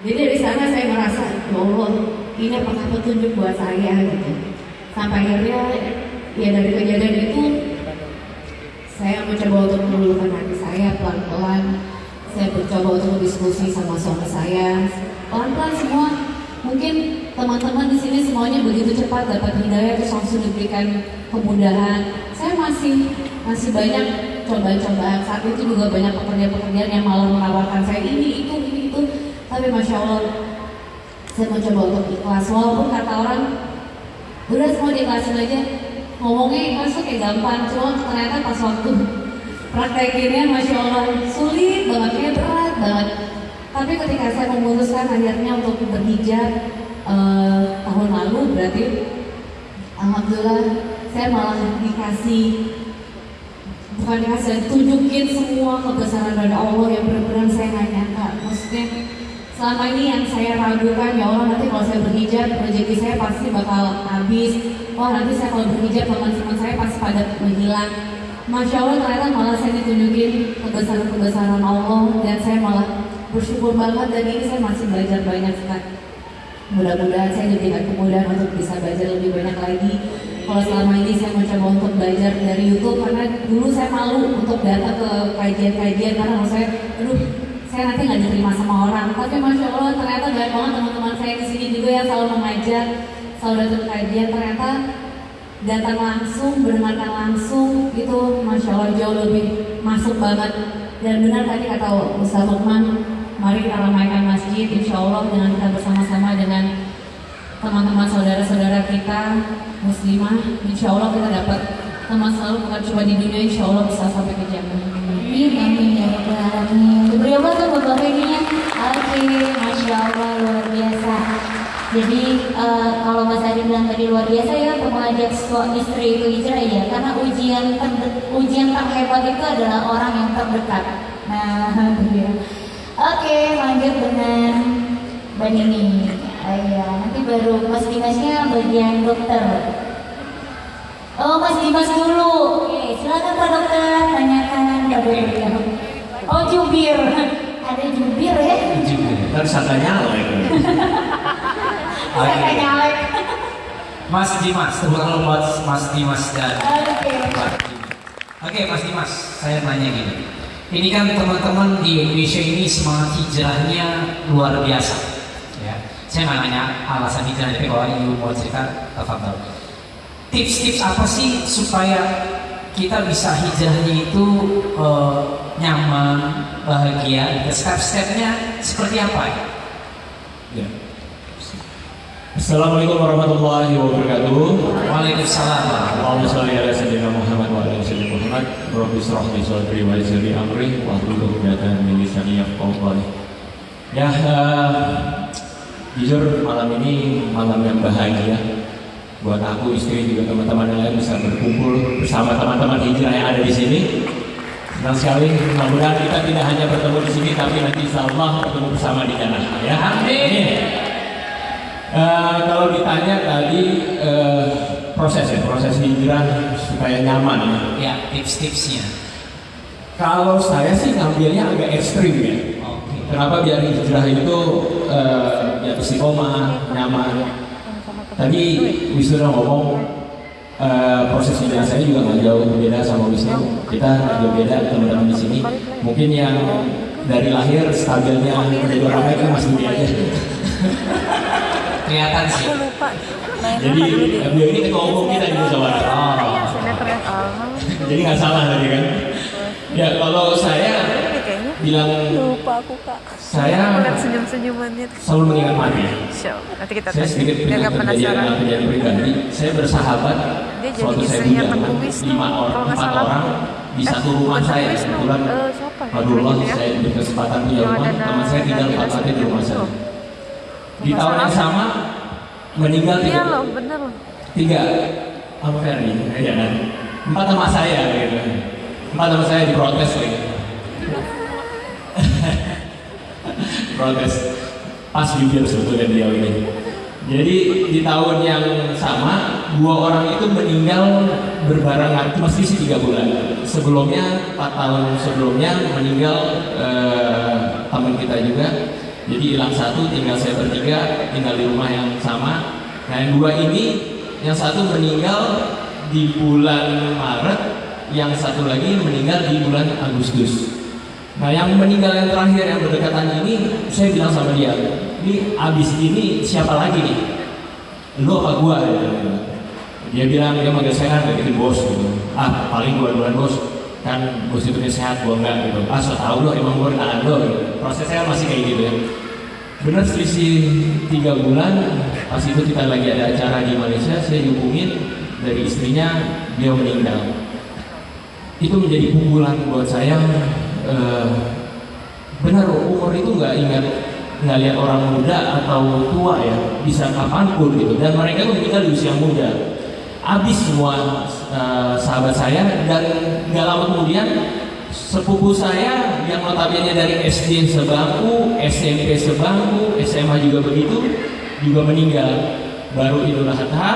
Jadi dari sana saya merasa, ya Allah, ini apakah petunjuk buat saya gitu. Sampai akhirnya ya dari kejadian itu saya mencoba untuk meluluhkan hati saya pelan-pelan. Saya mencoba untuk diskusi sama suami saya. Pelan-pelan semua. Mungkin teman-teman di sini semuanya begitu cepat dapat hidayah terus langsung diberikan kemudahan. Saya masih masih banyak coba-coba. Saat itu juga banyak pekerjaan-pekerjaan yang malah menawarkan saya ini itu. Tapi masya Allah, saya mencoba untuk ikhlas. Walaupun kata orang udah semua diikhlasin aja. Ngomongnya ikhlas tuh kayak gampang cuma ternyata pas waktu praktekinnya masya Allah sulit banget kayak berat banget. Tapi ketika saya memutuskan akhirnya untuk berhijab eh, tahun lalu berarti alhamdulillah saya malah dikasih bukan dikasih tunjukin semua kebesaran dari Allah yang benar-benar saya nggak nyangka. Maksudnya selama ini yang saya ragukan ya Allah nanti kalau saya berhijab rezeki saya pasti bakal habis. Wah nanti saya kalau berhijab teman-teman saya pasti pada menghilang. Masya Allah ternyata malah saya ditunjukin kebesaran-kebesaran Allah dan saya malah bersyukur banget dan ini saya masih belajar banyak sekali mudah-mudahan saya diberikan kemudahan untuk bisa belajar lebih banyak lagi. Kalau selama ini saya mencoba untuk belajar dari YouTube karena dulu saya malu untuk datang ke kajian-kajian karena saya aduh saya nanti nggak diterima sama orang. Tapi masya Allah ternyata banyak banget teman-teman saya di sini juga yang selalu mengajar selalu datang kajian. Ternyata datang langsung bermakan langsung itu masya Allah jauh lebih masuk banget. Dan benar tadi kata Ustaz Lukman mari kita ramaikan masjid insya Allah dengan kita bersama-sama dengan teman-teman saudara-saudara kita muslimah insya Allah kita dapat. Teman selalu bukan cuma di dunia insya Allah bisa sampai ke jannah Amin, ya rabbal alamin. Beri apa buat bapak ya? Oke, masya Allah luar biasa. Jadi eh, kalau Mas Adi bilang tadi luar biasa ya mengajak istri itu hijrah ya, karena ujian ujian terhebat itu adalah orang yang terdekat. Nah, dia. Oke, lanjut dengan Mbak Nini. Ah, Iya, nanti baru Mas Dimasnya bagian dokter. Oh, Mas Dimas dulu. Silakan Pak Dokter, tanyakan Pak Dokter. Oh, jubir. Ada jubir ya? juga. Ntar sangka nyala ya. Oke. nyalek. Mas Dimas, tepuk tangan buat Mas Dimas dan Oke. Dimas. Oke Mas Dimas, saya nanya gini. Ini kan teman-teman di Indonesia ini semangat hijrahnya luar biasa. Ya, saya nggak nanya alasan hijrah, tapi kalau ibu mau cerita, tafadhol. Tips-tips apa sih supaya kita bisa hijrahnya itu eh, nyaman, bahagia? Step-stepnya seperti apa? Ya. Assalamualaikum warahmatullahi wabarakatuh. Waalaikumsalam. Allahumma sholli ala sayyidina Muhammad wa ala sayyidina Muhammad. Rabbi israh li sadri wa yassir li amri wa hlul 'uqdatam min lisani yafqahu qawli. Ya, eh, jujur malam ini malam yang bahagia buat aku, istri juga teman-teman yang lain bisa berkumpul bersama teman-teman hijrah yang ada di sini. Senang sekali, mudah-mudahan kita tidak hanya bertemu di sini, tapi nanti insya Allah bertemu bersama di sana. Ya, Amin. Eh, kalau ditanya tadi eh, proses ya, proses hijrah supaya nyaman ya. Ya, tips-tipsnya. Kalau saya sih ngambilnya agak ekstrim ya. Oke. Kenapa biar hijrah itu eh, ya istiqomah, nyaman. Tadi Wisnu udah ngomong eh, proses hijrah saya juga nggak jauh berbeda sama Wisnu. Kita nggak jauh beda teman-teman di sini. Mungkin yang dari lahir stabilnya menjadi orang baik kan Mas Budi aja. Kelihatan sih. Jadi beliau ini ketua umum kita di musyawarah. Oh. sinetron oh Jadi nggak salah tadi kan? Ya kalau saya bilang lupa aku kak saya aku lihat senyum senyumannya selalu mengingat mati. show nanti kita Saya sedikit nggak kejadian penasaran kejadian pribadi. Saya bersahabat Dia jadi suatu saya istrinya Tengku Wisnu, lima orang, kalau nggak empat salah. orang di satu rumah saya. Kebetulan eh, ya? Alhamdulillah Gitu ya. saya diberi kesempatan punya rumah. Teman saya tinggal empat lantai di rumah saya. Di tahun yang sama meninggal iya tiga, loh bener loh tiga sama Ferdi, ya kan? Empat sama saya gitu. Empat sama saya diprotes lagi. Protes pas jujur sebetulnya dia ini. Jadi di tahun yang sama dua orang itu meninggal berbarengan, meski sih tiga bulan. Sebelumnya empat tahun sebelumnya meninggal eh, teman kita juga Jadi hilang satu, tinggal saya bertiga, tinggal di rumah yang sama. Nah yang dua ini, yang satu meninggal di bulan Maret, yang satu lagi meninggal di bulan Agustus. Nah yang meninggal yang terakhir yang berdekatan ini, saya bilang sama dia, ini abis ini siapa lagi nih? Lu apa gua? Dia bilang. Dia manggil saya kan deketin bos gitu. Ah paling gua duluan bos kan bos itu sehat gua enggak gitu. Ah so tau lo emang gua kenalan lo gitu. Prosesnya masih kayak gitu ya. Bener selisih tiga bulan pas itu kita lagi ada acara di Malaysia saya dihubungin dari istrinya dia meninggal. Itu menjadi pukulan buat saya. Eh, benar umur itu nggak ingat nggak lihat orang muda atau tua ya bisa kapan pun gitu. Dan mereka tuh meninggal di usia muda habis semua eh, sahabat saya dan nggak lama kemudian sepupu saya yang notabene dari SD sebangku SMP sebangku SMA juga begitu juga meninggal. Baru Idul Adha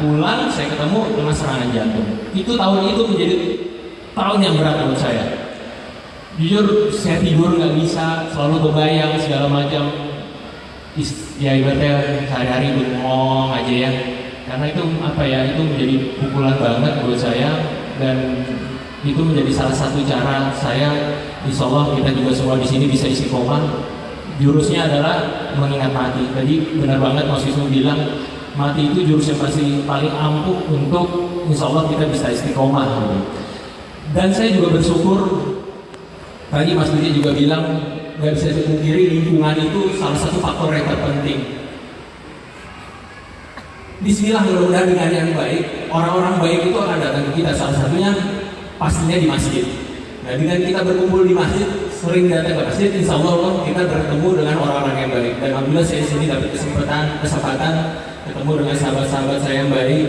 pulang saya ketemu dengan serangan jantung. Itu tahun itu menjadi tahun yang berat buat saya jujur saya tidur nggak bisa selalu kebayang segala macam. Ya ibaratnya sehari-hari bengong aja ya. Karena itu apa ya itu menjadi pukulan banget buat saya. Dan itu menjadi salah satu cara saya insya Allah kita juga semua di sini bisa istiqomah. Jurusnya adalah mengingat mati. Tadi benar banget Mas Wisnu bilang mati itu jurus yang pasti paling ampuh untuk insya Allah kita bisa istiqomah. Dan saya juga bersyukur Tadi Mas Didi juga bilang nggak bisa dipungkiri lingkungan itu salah satu faktor yang terpenting. Bismillah mudah-mudahan dengan yang baik, orang-orang baik itu akan datang ke kita salah satunya pastinya di masjid. Nah dengan kita berkumpul di masjid, sering datang ke masjid, insya Allah kita bertemu dengan orang-orang yang baik. Dan alhamdulillah saya sini dapat kesempatan, kesempatan ketemu dengan sahabat-sahabat saya yang baik,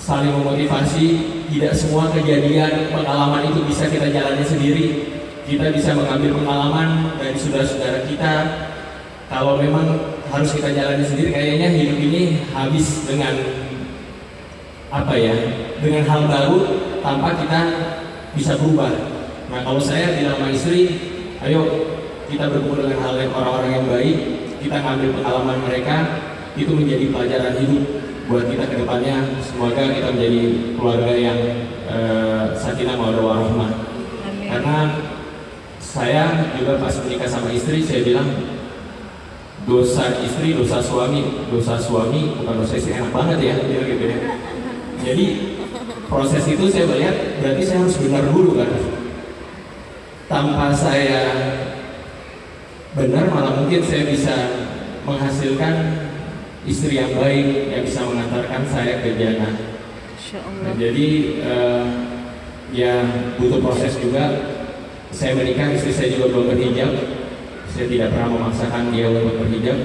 saling memotivasi. Tidak semua kejadian pengalaman itu bisa kita jalani sendiri. Kita bisa mengambil pengalaman dari saudara-saudara kita. Kalau memang harus kita jalani sendiri, kayaknya hidup ini habis dengan apa ya? Dengan hal baru tanpa kita bisa berubah. Nah kalau saya bilang sama istri, ayo kita berkumpul dengan hal yang orang-orang yang baik, kita ngambil pengalaman mereka, itu menjadi pelajaran hidup buat kita ke depannya. Semoga kita menjadi keluarga yang eh, sakinah mawaddah warahmah. Karena saya juga pas menikah sama istri, saya bilang dosa istri, dosa suami, dosa suami bukan dosa istri enak banget ya, gitu ya. Jadi proses itu saya melihat berarti saya harus benar dulu kan. Tanpa saya benar malah mungkin saya bisa menghasilkan istri yang baik yang bisa mengantarkan saya ke jannah. Nah, jadi eh, ya butuh proses juga. Saya menikah, istri saya juga belum berhijab. Saya tidak pernah memaksakan dia untuk berhijab.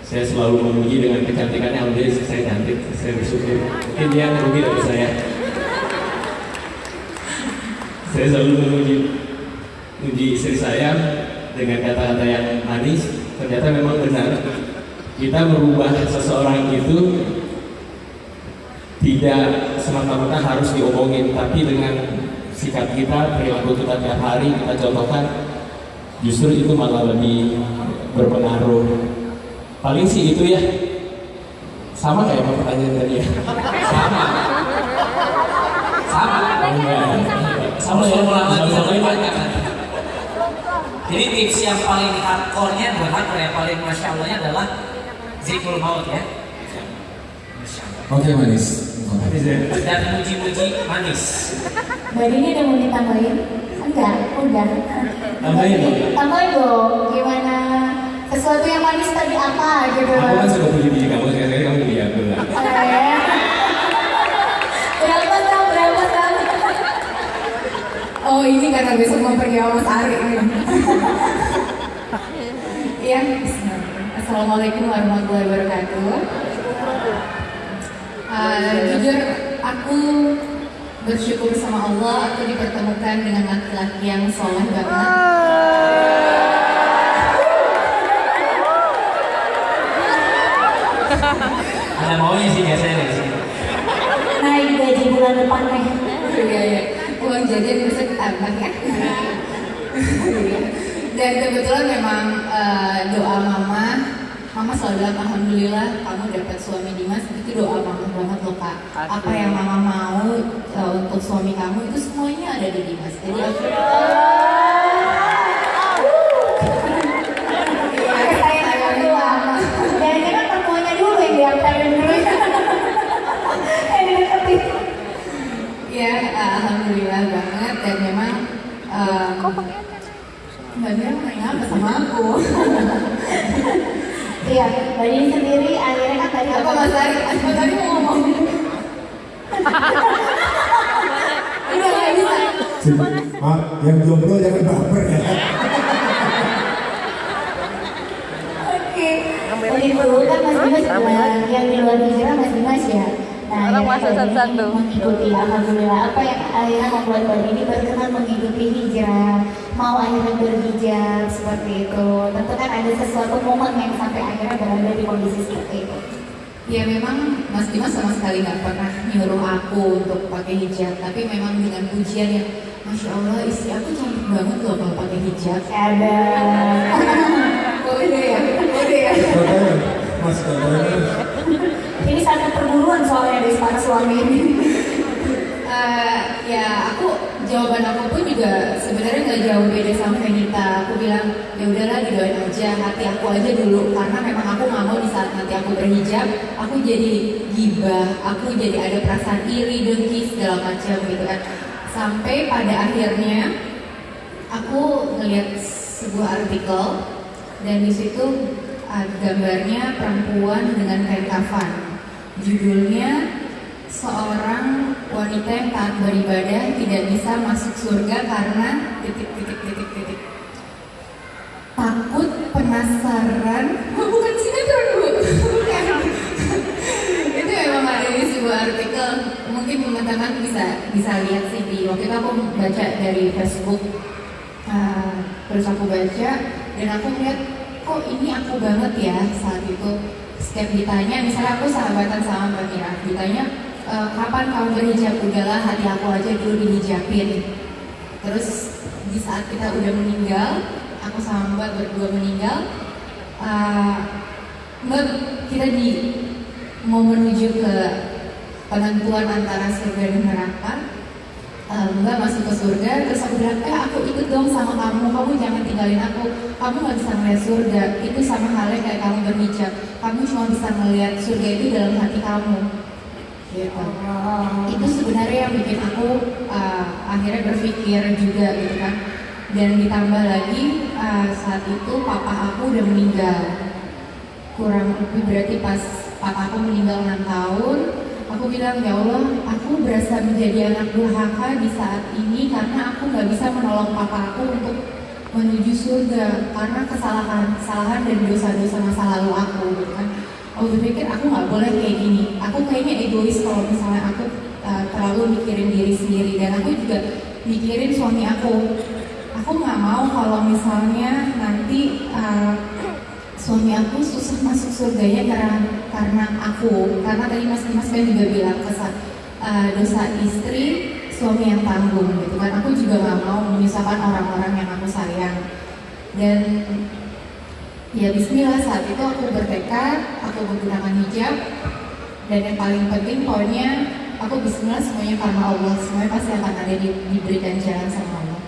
Saya selalu memuji dengan kecantikannya. Alhamdulillah saya cantik. Saya bersyukur. Mungkin dia merugi dari saya. saya selalu memuji memuji istri saya dengan kata-kata yang manis. Ternyata memang benar. Kita merubah seseorang itu tidak semata-mata harus diomongin, tapi dengan sikap kita, perilaku kita tiap hari kita contohkan, justru itu malah lebih berpengaruh. Paling sih itu ya. Sama kayak sama pertanyaan tadi ya. Sama. Sama. Sama ya? Sama sama ya? banyak. Jadi tips yang paling hardcore-nya buat hardcore yang paling masya Allahnya adalah zikrul maut ya. Oke manis. Dan muji-muji manis. Mbak Dini ada mau ditambahin? Enggak, udah. Tambahin dong. Tambahin dong. Gimana? Sesuatu yang manis tadi apa gitu? Aku kan suka puji-puji kamu, sekali-kali kamu puji aku lah. Berapa tahun? Berapa tahun? Oh ini karena besok mau pergi sama Mas Ari nih. Iya. Assalamualaikum warahmatullahi wabarakatuh. Eh, jujur aku bersyukur sama Allah aku dipertemukan dengan laki-laki yang soleh banget. Ada maunya sih biasanya dari sini. Naik gaji bulan depan nih. Iya iya. Uang jajan bisa ditambah ya. Dan kebetulan memang eh, doa mama, mama selalu bilang alhamdulillah kamu dapat suami Dimas itu doa mama banget loh kak. Apa yang mama mau eh, untuk suami kamu itu semuanya ada di Dimas. Jadi aku dideketin. Ya, alhamdulillah banget dan memang em, Mbak Mira mau nanya apa sama aku? Iya, Mbak Dini sendiri akhirnya kan tadi Apa Mas Ari? Mas Ari mau ngomong? Udah nggak bisa. Maaf, yang jomblo jangan baper ya. Oke, tadi dulu kan Mas Dimas yang di luar hijrah Mas Dimas ya. Nah, Orang Dini satu-satu. mengikuti Alhamdulillah apa yang akhirnya membuat Mbak Dini berkenan mengikuti hijrah, mau akhirnya berhijab seperti itu. Tentu kan ada sesuatu momen yang sampai akhirnya berada di kondisi seperti itu. Ya memang Mas Dimas sama sekali nggak pernah nyuruh aku untuk pakai hijab, tapi memang dengan pujian yang Masya Allah istri aku cantik banget loh kalau pakai hijab. Ada. Kode ya, kode ya. Mas. Ini satu perburuan soalnya dari para suami ini. Eh, ya aku jawaban aku pun juga sebenarnya nggak jauh beda sama Venita. Aku bilang ya udahlah didoain aja hati aku aja dulu karena memang aku nggak mau di saat nanti aku berhijab aku jadi gibah, aku jadi ada perasaan iri, dengki segala macam gitu kan. Sampai pada akhirnya aku ngeliat sebuah artikel dan di situ gambarnya perempuan dengan kain kafan. Judulnya seorang wanita yang taat beribadah tidak bisa masuk surga karena titik titik titik titik. Takut penasaran. Oh, bukan sinetron bu itu memang ada di sebuah artikel. Mungkin teman-teman bisa bisa lihat sih di waktu itu aku baca dari Facebook. Uh, terus aku baca dan aku melihat kok ini aku banget ya? Saat itu setiap ditanya misalnya aku sahabatan sama Mbak Mira ditanya "E, kapan kamu berhijab udahlah hati aku aja dulu dihijabin. Terus di saat kita udah meninggal aku sama Mbak berdua meninggal uh, Mbak kita di mau menuju ke penentuan antara surga dan neraka. Eh, Mbak masuk ke surga terus aku bilang eh aku ikut dong sama kamu. Kamu jangan tinggalin aku. Kamu nggak bisa melihat surga. Itu sama halnya kayak kamu berhijab. Kamu cuma bisa melihat surga itu dalam hati kamu gitu. Itu sebenarnya yang bikin aku uh, akhirnya berpikir juga gitu kan. Dan ditambah lagi uh, saat itu papa aku udah meninggal. Kurang lebih berarti pas papa aku meninggal 6 tahun aku bilang ya Allah aku berasa menjadi anak durhaka di saat ini karena aku nggak bisa menolong papa aku untuk menuju surga karena kesalahan kesalahan dan dosa-dosa masa lalu aku gitu kan aku berpikir aku nggak boleh kayak gini. Aku kayaknya egois kalau misalnya aku uh, terlalu mikirin diri sendiri. Dan aku juga mikirin suami aku. Aku nggak mau kalau misalnya nanti uh, suami aku susah masuk surganya karena karena aku. Karena tadi mas Dimas kan juga bilang kesan uh, dosa istri suami yang tanggung gitu kan. Aku juga nggak mau menyusahkan orang-orang yang aku sayang. Dan ya Bismillah saat itu aku bertekad aku menggunakan hijab. Dan yang paling penting poinnya aku Bismillah semuanya karena Allah. Semuanya pasti akan ada di, diberikan jalan sama Allah.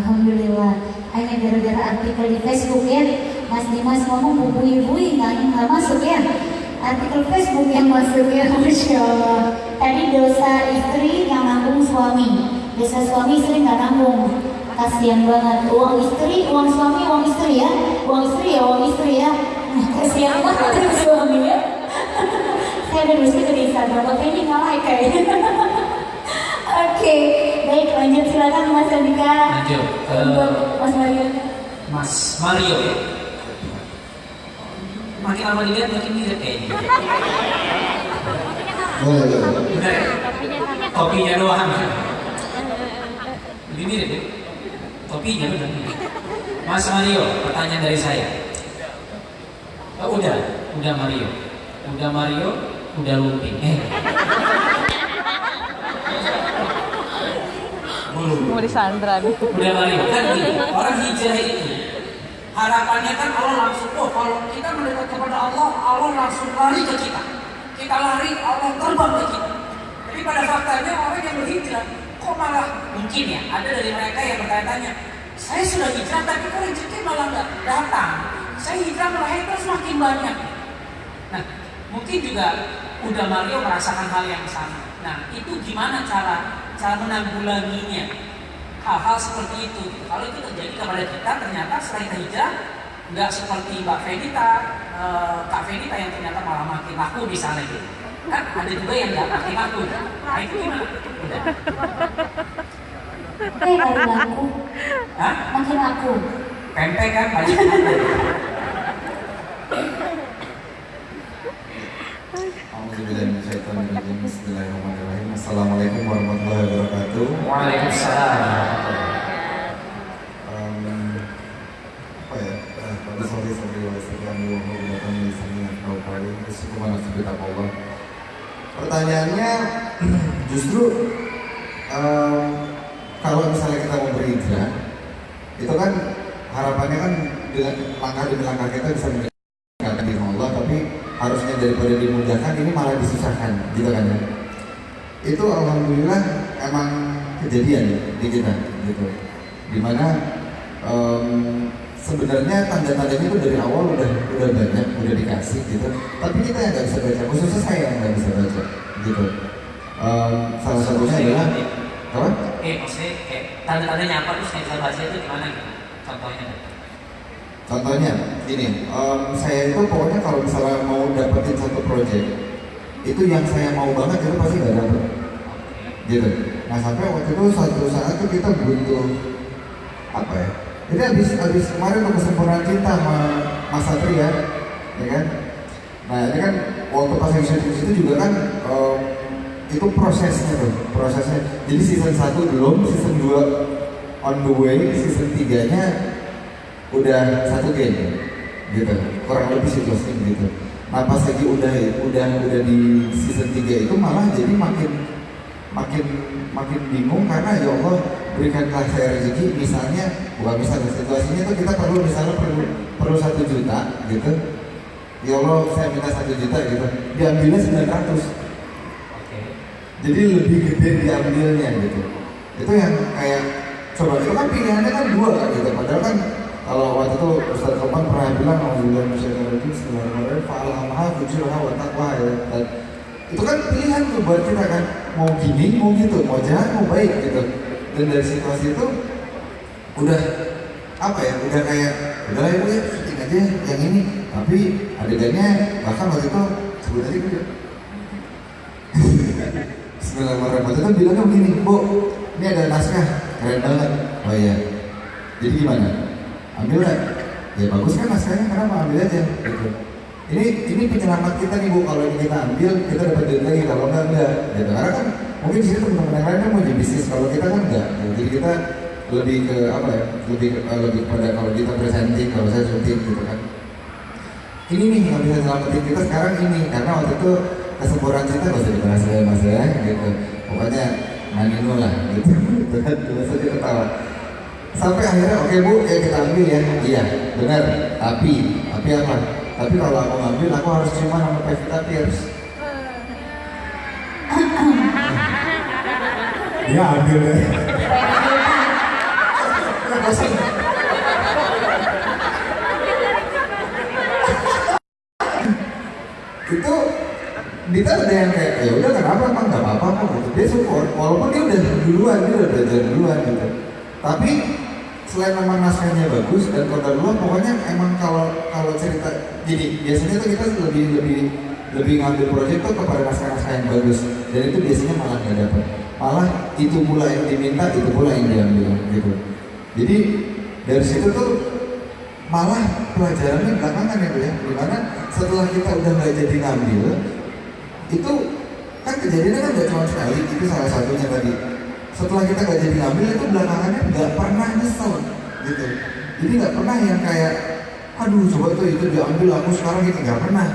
Alhamdulillah. Hanya gara-gara artikel di Facebook ya. Mas Dimas ngomong bubui-bui nggak nggak masuk ya. Artikel Facebook yang masuk ya. Masya Allah. Tadi dosa istri yang nanggung suami. Dosa suami istri nggak nanggung kasihan banget uang istri uang suami uang istri ya uang istri ya uang istri ya Nah, kasihan banget suami ya saya ada nulis itu di Instagram oke ini nggak like kayaknya Oke, baik lanjut silakan Mas Andika. Lanjut ke Untuk Mas Mario. Mas Mario. Makin lama dilihat makin mirip kayaknya. Boleh, boleh. Bener ya? Topinya doang. Lebih mirip ya? Topinya bener. Mas Mario, pertanyaan dari saya. Oh, udah, udah Mario. Udah Mario, udah Lumping. Eh. Mau disandra nih. Udah balik kan gini, orang hijrah itu harapannya kan Allah langsung, oh kalau kita mendekat kepada Allah, Allah langsung lari ke kita. Kita lari, Allah terbang ke kita. Tapi pada faktanya orang yang berhijrah, kok malah mungkin ya ada dari mereka yang bertanya-tanya, saya sudah hijrah tapi kok rezeki malah nggak datang. Saya hijrah malah terus makin banyak. Nah, mungkin juga udah Mario merasakan hal yang sama. Nah, itu gimana cara cara menanggulanginya? Hal-hal seperti itu. Kalau itu terjadi kepada kita, ternyata setelah kita hijrah, nggak seperti Mbak Venita, eh, Kak Venita yang ternyata malah makin laku misalnya gitu. Kan ada juga yang nggak makin laku. Nah, itu gimana? Eh, kali laku. Hah? Makin laku. Pempek kan banyak. Bismillahirrahmanirrahim. Assalamualaikum warahmatullahi wabarakatuh. Waalaikumsalam. Apa ya? Eh, Pada sore sore wa. Pertanyaannya justru em, kalau misalnya kita mau berhijrah itu kan harapannya kan dengan langkah demi langkah kita bisa mendekatkan diri Allah tapi harusnya daripada dimudahkan ini malah disusahkan gitu kan ya? Itu alhamdulillah emang kejadian ya di kita gitu. Di mana em, sebenarnya tanda-tandanya itu dari awal udah udah banyak udah dikasih gitu tapi kita yang nggak bisa baca khususnya saya yang nggak bisa baca gitu Em, salah satunya adalah apa Eh, maksudnya kayak tanda-tandanya apa terus bisa baca itu gimana gitu? Contohnya. Contohnya, gini, em, saya itu pokoknya kalau misalnya mau dapetin satu project, itu yang saya mau banget itu pasti nggak dapet, gitu. Nah sampai waktu itu suatu saat itu kita butuh apa ya? Jadi habis habis kemarin tuh kesempurnaan cinta sama Mas Satria, ya kan? Nah ini kan waktu pas yang itu juga kan em, itu prosesnya tuh, prosesnya. Jadi season 1 belum, season 2 on the way, season 3 nya udah satu game gitu kurang lebih situasi gitu nah pas lagi udah udah udah di season 3 itu malah jadi makin makin makin bingung karena ya Allah berikanlah saya rezeki misalnya bukan misalnya situasinya itu kita perlu misalnya perlu perlu satu juta gitu. Ya Allah saya minta satu juta gitu. Diambilnya 900 Oke. jadi lebih gede diambilnya gitu. Itu yang kayak coba itu kan pilihannya kan dua kan gitu. Padahal kan kalau waktu itu Ustaz Topan pernah bilang Alhamdulillah Bismillahirrahmanirrahim Bismillahirrahmanirrahim Fa'alhamaha fujurha wa taqwa ya. Itu kan pilihan tuh buat kita kan. Mau gini, mau gitu, mau jahat, mau baik gitu Dan dari situasi itu Udah apa ya, udah kayak Udah lah ya, syuting aja yang ini. Tapi adegannya bahkan waktu itu Sebut aja gue Bismillahirrahmanirrahim. Itu bilangnya begini Bu, ini ada naskah Keren banget. Oh iya. Jadi gimana? Ambil lah. Ya bagus kan naskahnya, kenapa ambil aja? Gitu. Ini ini penyelamat kita nih bu. Kalau ini kita ambil kita dapat duit lagi kalau enggak enggak gitu. Karena kan mungkin sini teman-teman yang lain kan mau jadi bisnis. Kalau kita kan enggak. Gitu. jadi kita lebih ke apa ya? Lebih ke, lebih pada kalau kita presenting kalau saya syuting gitu kan. Ini nih yang bisa nyelamatin kita sekarang ini. Karena waktu itu kesempurnaan cinta gak usah dibahas ya mas ya gitu. Pokoknya manino lah gitu. Itu kan terus aja ketawa. Sampai akhirnya oke bu ya kita ambil ya. Iya benar. Tapi tapi apa? Tapi kalau aku ngambil aku harus cuma sama Pevita Pierce ya ambil deh Bosan. itu Dita udah yang kayak ya udah kenapa emang nggak apa-apa kok gitu. Dia support walaupun dia udah duluan dia udah belajar duluan gitu. Tapi selain memang naskahnya bagus dan kota duluan pokoknya emang kalau kalau cerita jadi biasanya tuh kita lebih lebih lebih ngambil proyek tuh kepada naskah-naskah yang bagus. Dan itu biasanya malah nggak dapat malah itu pula yang diminta itu pula yang diambil gitu. Jadi dari situ tuh malah pelajarannya belakangan ya ya. Di mana setelah kita udah nggak jadi ngambil itu kan kejadiannya kan nggak cuma sekali itu salah satunya tadi. Setelah kita nggak jadi ngambil itu belakangannya nggak pernah nyesel gitu. Jadi nggak pernah yang kayak aduh coba tuh itu diambil aku sekarang gitu. Nggak pernah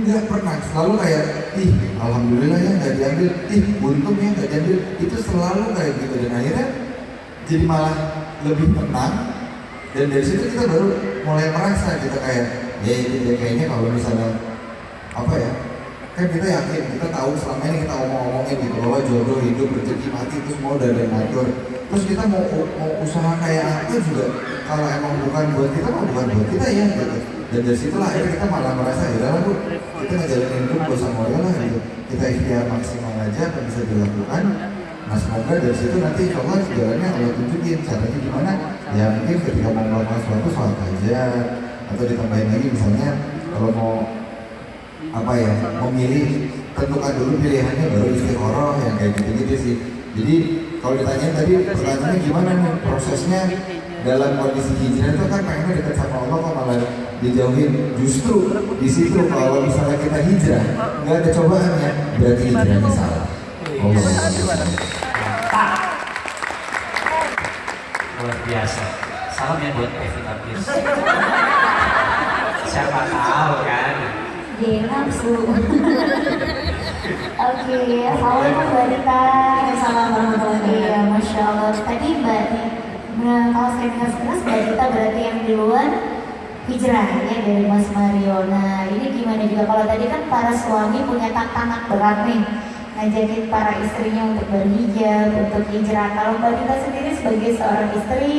nggak pernah. Selalu kayak ih alhamdulillah ya nggak diambil. Ih untung ya nggak diambil. Itu selalu kayak gitu. Dan akhirnya jadi malah lebih tenang. Dan dari situ kita baru mulai merasa kita kayak ya ya, kayaknya kalau misalnya apa ya kan kita yakin kita tahu selama ini kita ngomong-ngomongin gitu bahwa jodoh hidup rezeki mati itu semua udah ada ngatur. Terus kita mau mau usaha kayak apa juga kalau emang bukan buat kita mah bukan buat kita ya gitu dan dari situlah akhirnya kita malah merasa ya udahlah bu kita ngejalanin hidup gak usah ngoyo lah gitu kita ikhtiar maksimal aja apa bisa dilakukan. Nah semoga dari situ nanti Allah jalannya Allah tunjukin caranya gimana. Ya mungkin ketika mau melakukan sesuatu sholat aja. Atau ditambahin lagi misalnya kalau mau apa ya memilih tentukan dulu pilihannya baru istiqoroh yang kayak gitu-gitu sih. Jadi kalau ditanya tadi pertanyaannya gimana nih prosesnya dalam kondisi hijrah itu kan pengennya dekat sama Allah kok malah dijauhin. Justru di situ kalau misalnya kita hijrah nggak ada cobaannya berarti hijrahnya salah. Allah. Luar biasa. Salam ya buat Pevita Pierce siapa tahu kan? Dia nafsu. Oke, assalamualaikum Mbak Rita. Waalaikumsalam warahmatullahi Iya, masya Allah. Tadi Mbak, nah, kalau dengar sekilas Mbak Rita berarti yang duluan hijrahnya dari Mas Mario. Nah, ini gimana juga kalau tadi kan para suami punya tantangan berat nih ngajakin para istrinya untuk berhijab, untuk hijrah. Kalau Mbak Rita sendiri sebagai seorang istri,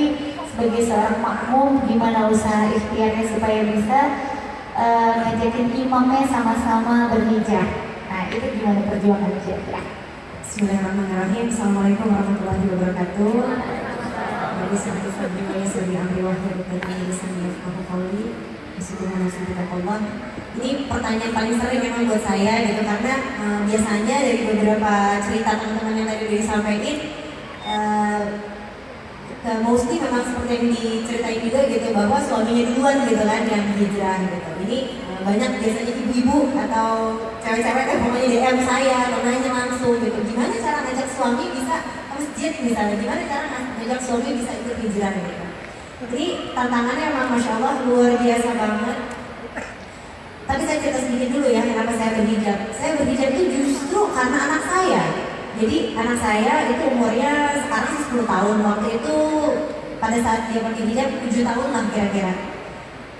sebagai seorang makmum, gimana usaha ikhtiarnya supaya bisa eh, ngajakin imamnya sama-sama berhijab. Nah, itu gimana perjuangan hijab ya? Bismillahirrahmanirrahim Assalamualaikum warahmatullahi wabarakatuh Qawli Bismillah Allah Ini pertanyaan paling sering memang buat saya gitu Karena eh, biasanya dari beberapa cerita teman-teman yang tadi udah disampaikan eh, ke mostly memang seperti yang diceritain juga gitu bahwa suaminya duluan gitu kan yang hijrah gitu. Jadi eh, banyak biasanya ibu-ibu atau cewek-cewek kan pokoknya DM saya nanya langsung gitu. Gimana cara ngajak suami bisa ke masjid misalnya? Gimana cara ngajak suami bisa ikut hijrah gitu. Jadi tantangannya emang masya Allah luar biasa banget. Tapi saya cerita sedikit dulu ya kenapa saya berhijab. Saya berhijab itu justru karena anak saya. Jadi anak saya itu umurnya sekarang sih 10 tahun. Waktu itu pada saat dia pakai hijab 7 tahun lah kira-kira.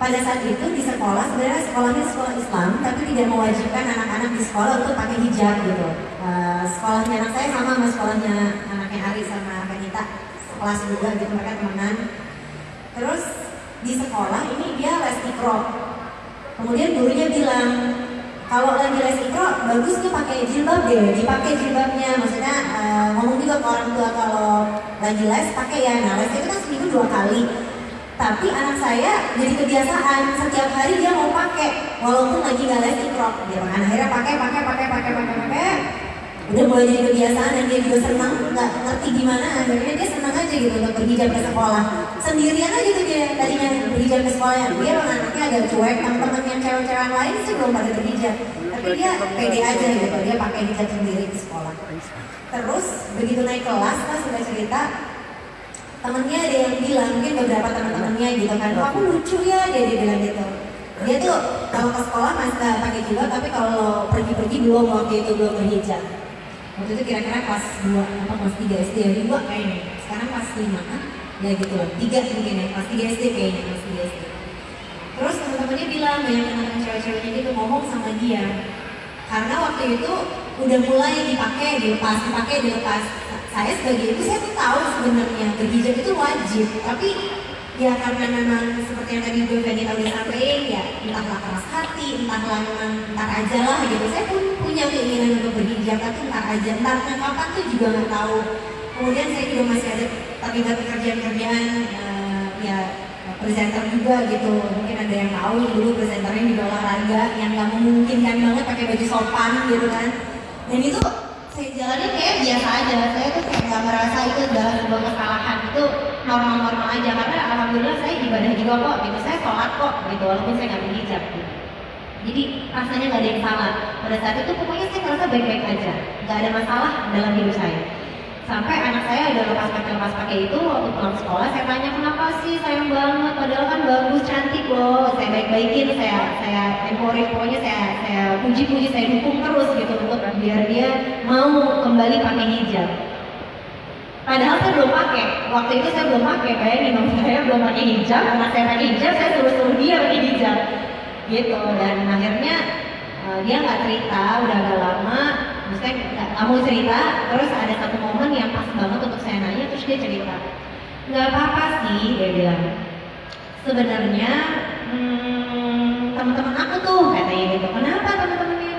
Pada saat itu di sekolah sebenarnya sekolahnya sekolah Islam tapi tidak mewajibkan anak-anak di sekolah untuk pakai hijab gitu. Eh, sekolahnya anak saya sama sama sekolahnya anaknya Ari sama Kanita sekelas juga gitu mereka temenan. Terus di sekolah ini dia les ikro. Kemudian gurunya bilang kalau lagi les ikro bagus tuh pakai jilbab deh, dipakai jilbabnya. Maksudnya eh, ngomong juga ke orang tua kalau lagi les pakai ya. Nah les itu kan seminggu dua kali. Tapi anak saya jadi kebiasaan. Setiap hari dia mau pakai. Walaupun lagi nggak les ikro. Dia kan akhirnya pakai pakai pakai pakai pakai pakai. Udah mulai jadi kebiasaan dan dia juga senang. Nggak ngerti gimana. Akhirnya dia senang aja gitu untuk berhijab ke sekolah. Sendirian aja tuh dia tadinya berhijab ke sekolah. Dia emang anaknya agak cuek. Teman-teman yang cewek-cewek lain sih belum pada berhijab tapi dia pede aja gitu. Dia pakai hijab sendiri di sekolah. Terus begitu naik kelas pas sudah cerita temennya ada yang bilang mungkin beberapa teman-temannya gitu kan oh, aku lucu ya dia dia bilang gitu. Dia tuh kalau ke sekolah masih nggak pakai jilbab tapi kalau pergi-pergi belum waktu itu belum berhijab. Waktu itu kira-kira kelas 2 atau kelas 3 SD ya 2 kayaknya. Sekarang kelas 5 kan? Ya gitu loh 3 mungkin ya kelas 3 SD kayaknya kelas 3 SD terus teman-temannya bilang banyak teman-teman cewek-ceweknya gitu ngomong sama dia. Karena waktu itu udah mulai dipakai dilepas dipakai dilepas saya sebagai ibu saya tuh tahu sebenarnya berhijab itu wajib. Tapi ya karena memang seperti yang tadi gue tadi udah sampaikan ya entahlah keras hati entahlah memang ntar aja lah gitu. Saya pun punya keinginan untuk berhijab tapi ntar aja. Ntar kapan tuh juga nggak tahu. Kemudian saya juga masih ada terlibat pekerjaan-pekerjaan eh, ya presenter juga gitu. Mungkin ada yang tahu dulu presenternya juga olahraga yang nggak memungkinkan banget pakai baju sopan gitu kan. Dan itu saya jalanin kayak biasa aja. Saya tuh kayak nggak merasa itu adalah sebuah kesalahan. Itu normal-normal aja. Karena alhamdulillah saya ibadah juga kok. Gitu saya sholat kok gitu walaupun saya nggak berhijab gitu. jadi rasanya nggak ada yang salah. Pada saat itu pokoknya saya merasa baik-baik aja. Nggak ada masalah dalam hidup saya sampai anak saya udah lepas pakai lepas pakai itu waktu pulang sekolah saya tanya kenapa sih sayang banget padahal kan bagus cantik loh saya baik baikin saya saya euforia pokoknya saya saya puji puji saya dukung terus gitu untuk biar dia mau kembali pakai hijab Padahal saya belum pakai. Waktu itu saya belum pakai. Bayangin dong, saya belum pakai hijab. Anak saya pakai hijab, saya suruh-suruh dia pakai hijab. Gitu. Dan akhirnya eh, dia nggak cerita, udah agak lama. Maksudnya nggak mau cerita. Terus ada satu momen yang pas banget untuk saya nanya, terus dia cerita. Nggak apa-apa sih, dia bilang. Sebenarnya hmm, teman-teman aku tuh katanya gitu. Kenapa teman-temannya?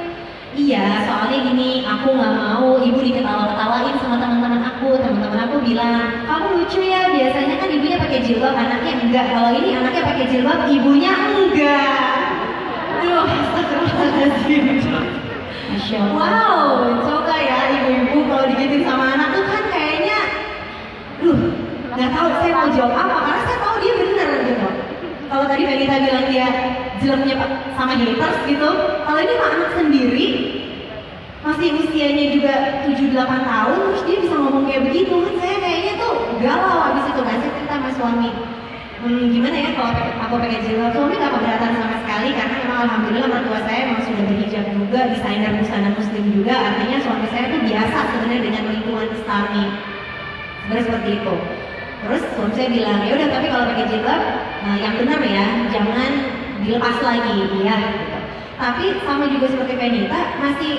Iya, soalnya gini, aku nggak mau ibu diketawa-ketawain sama teman-teman aku. Teman-teman aku bilang, kamu lucu ya. Biasanya kan ibunya pakai jilbab, anaknya enggak. Kalau ini anaknya pakai jilbab, ibunya enggak. Aduh, astagfirullahaladzim. Wow, coba ya ibu-ibu kalau digituin sama anak tuh kan kayaknya, duh, nggak tahu saya mau jawab apa karena saya tahu dia bener gitu. Kalau tadi Benita bilang dia jeleknya sama haters gitu, kalau ini mah anak sendiri masih usianya juga 7-8 tahun terus dia bisa ngomong kayak begitu kan saya kayaknya tuh galau habis itu kan saya cerita sama suami hmm, gimana ya kalau aku pakai jilbab? Suami gak keberatan sama sekali karena memang alhamdulillah mertua saya memang sudah berhijab juga desainer busana muslim juga. Artinya suami saya tuh biasa sebenarnya dengan lingkungan islami sebenarnya seperti itu. Terus suami saya bilang ya udah tapi kalau pakai jilbab eh, yang benar ya jangan dilepas lagi. Ya tapi sama juga seperti Penita masih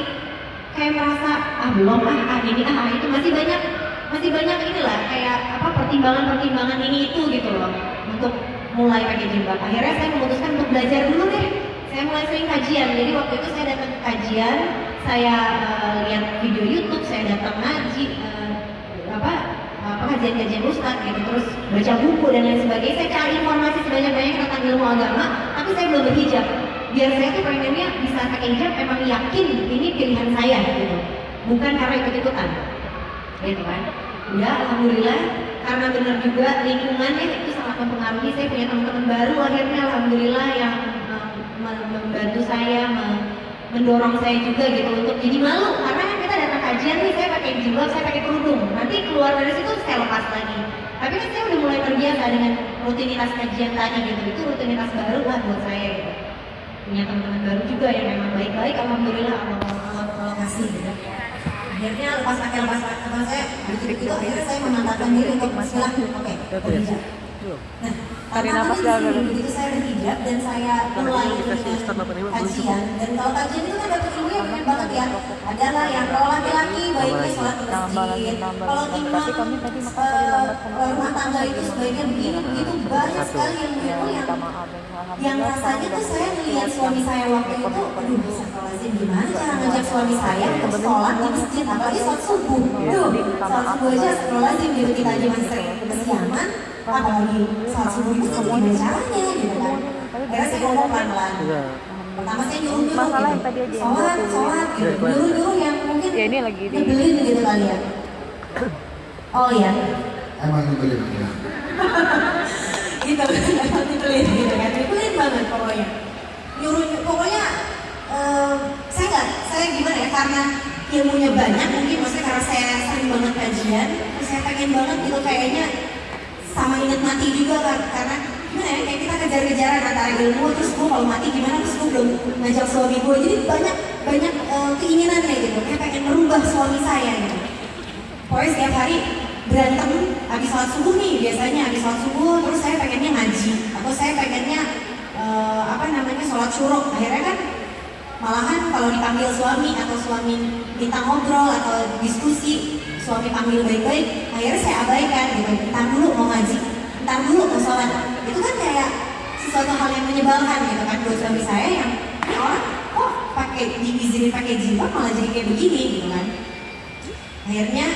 kayak merasa ah belum ah, ah ini ah, ah itu masih banyak masih banyak inilah kayak apa pertimbangan-pertimbangan ini itu gitu loh untuk mulai pakai jilbab akhirnya saya memutuskan untuk belajar dulu deh. Saya mulai sering kajian. Jadi waktu itu saya datang ke kajian saya eh, lihat video YouTube saya datang ngaji eh, apa apa kajian-kajian ustadz gitu terus baca buku dan lain sebagainya. Saya cari informasi sebanyak-banyaknya tentang ilmu agama tapi saya belum berhijab. Biar saya tuh pengennya bisa pakai hijab emang yakin ini pilihan saya gitu. Bukan karena ikut-ikutan. Gitu kan? Udah alhamdulillah karena benar juga lingkungannya itu sangat mempengaruhi. Saya punya teman-teman baru akhirnya alhamdulillah yang eh, mem- membantu saya me- mendorong saya juga gitu untuk jadi malu. Karena kan kita datang kajian nih saya pakai jilbab saya pakai kerudung. Nanti keluar dari situ saya lepas lagi. Tapi kan saya udah mulai terbiasa dengan rutinitas kajian tadi gitu. Itu rutinitas baru lah buat saya gitu. Punya teman-teman baru juga yang memang baik-baik alhamdulillah Allah kasih gitu. Akhirnya lepas pakai lepas saya begitu begitu akhirnya saya memantapkan diri untuk Bismillah oke Tarik nafas dalam. begitu saya berhijab dan saya mulai dikasih dengan start 85 belum kajian. dan kalau kajian itu kan dapat ilmu yang keren banget ya. Adalah yang kalau laki-laki baiknya sholat di Tambah lagi, masjid kalau imam Tapi kami tadi makan eh, rumah tangga itu sebaiknya begini. Begitu banyak Satu. sekali ilmu. Ya, yang minta maaf. yang rasanya tuh saya ngeliat suami saya waktu itu aduh astagfirullahaladzim gimana cara ngajak suami saya untuk sholat di masjid? Apalagi sholat subuh. Duh sholat subuh aja astagfirullahaladzim gitu kita aja masih sering kesiangan apalagi sholat subuh itu gimana caranya gitu kan? Akhirnya saya ngomong pelan-pelan. Pertama saya nyuruh-nyuruh Masalah yang gitu tadi aja yang sholat, 20 sholat gitu. Dari kemarin. nyuruh-nyuruh yang mungkin Ya, ini lagi. di- nyebelin gitu kali ya. Oh ya Emang nyebelin ya. gitu emang nyebelin gitu kan. Nyebelin banget pokoknya. Nyuruh pokoknya eh, saya nggak saya gimana ya karena ilmunya banyak mungkin maksudnya karena saya sering banget kajian saya pengen banget gitu kayaknya sama inget mati juga kan karena gimana ya kayak kita kejar-kejaran antara ilmu terus gue kalau mati gimana terus gue belum ngajak suami gue jadi banyak banyak eh, keinginannya gitu. Kayak pengen merubah suami saya gitu. Pokoknya setiap hari berantem habis sholat subuh nih biasanya habis sholat subuh terus saya pengennya ngaji atau saya pengennya eh, apa namanya sholat syuruk. Akhirnya kan malahan kalau dipanggil suami atau suami minta ngobrol atau diskusi suami panggil baik-baik akhirnya saya abaikan gitu. Ntar dulu mau ngaji ntar dulu mau sholat. Itu kan kayak sesuatu hal yang menyebalkan gitu kan buat suami saya yang orang kok pakai diizinin pakai jilbab malah jadi kayak begini gitu kan. Akhirnya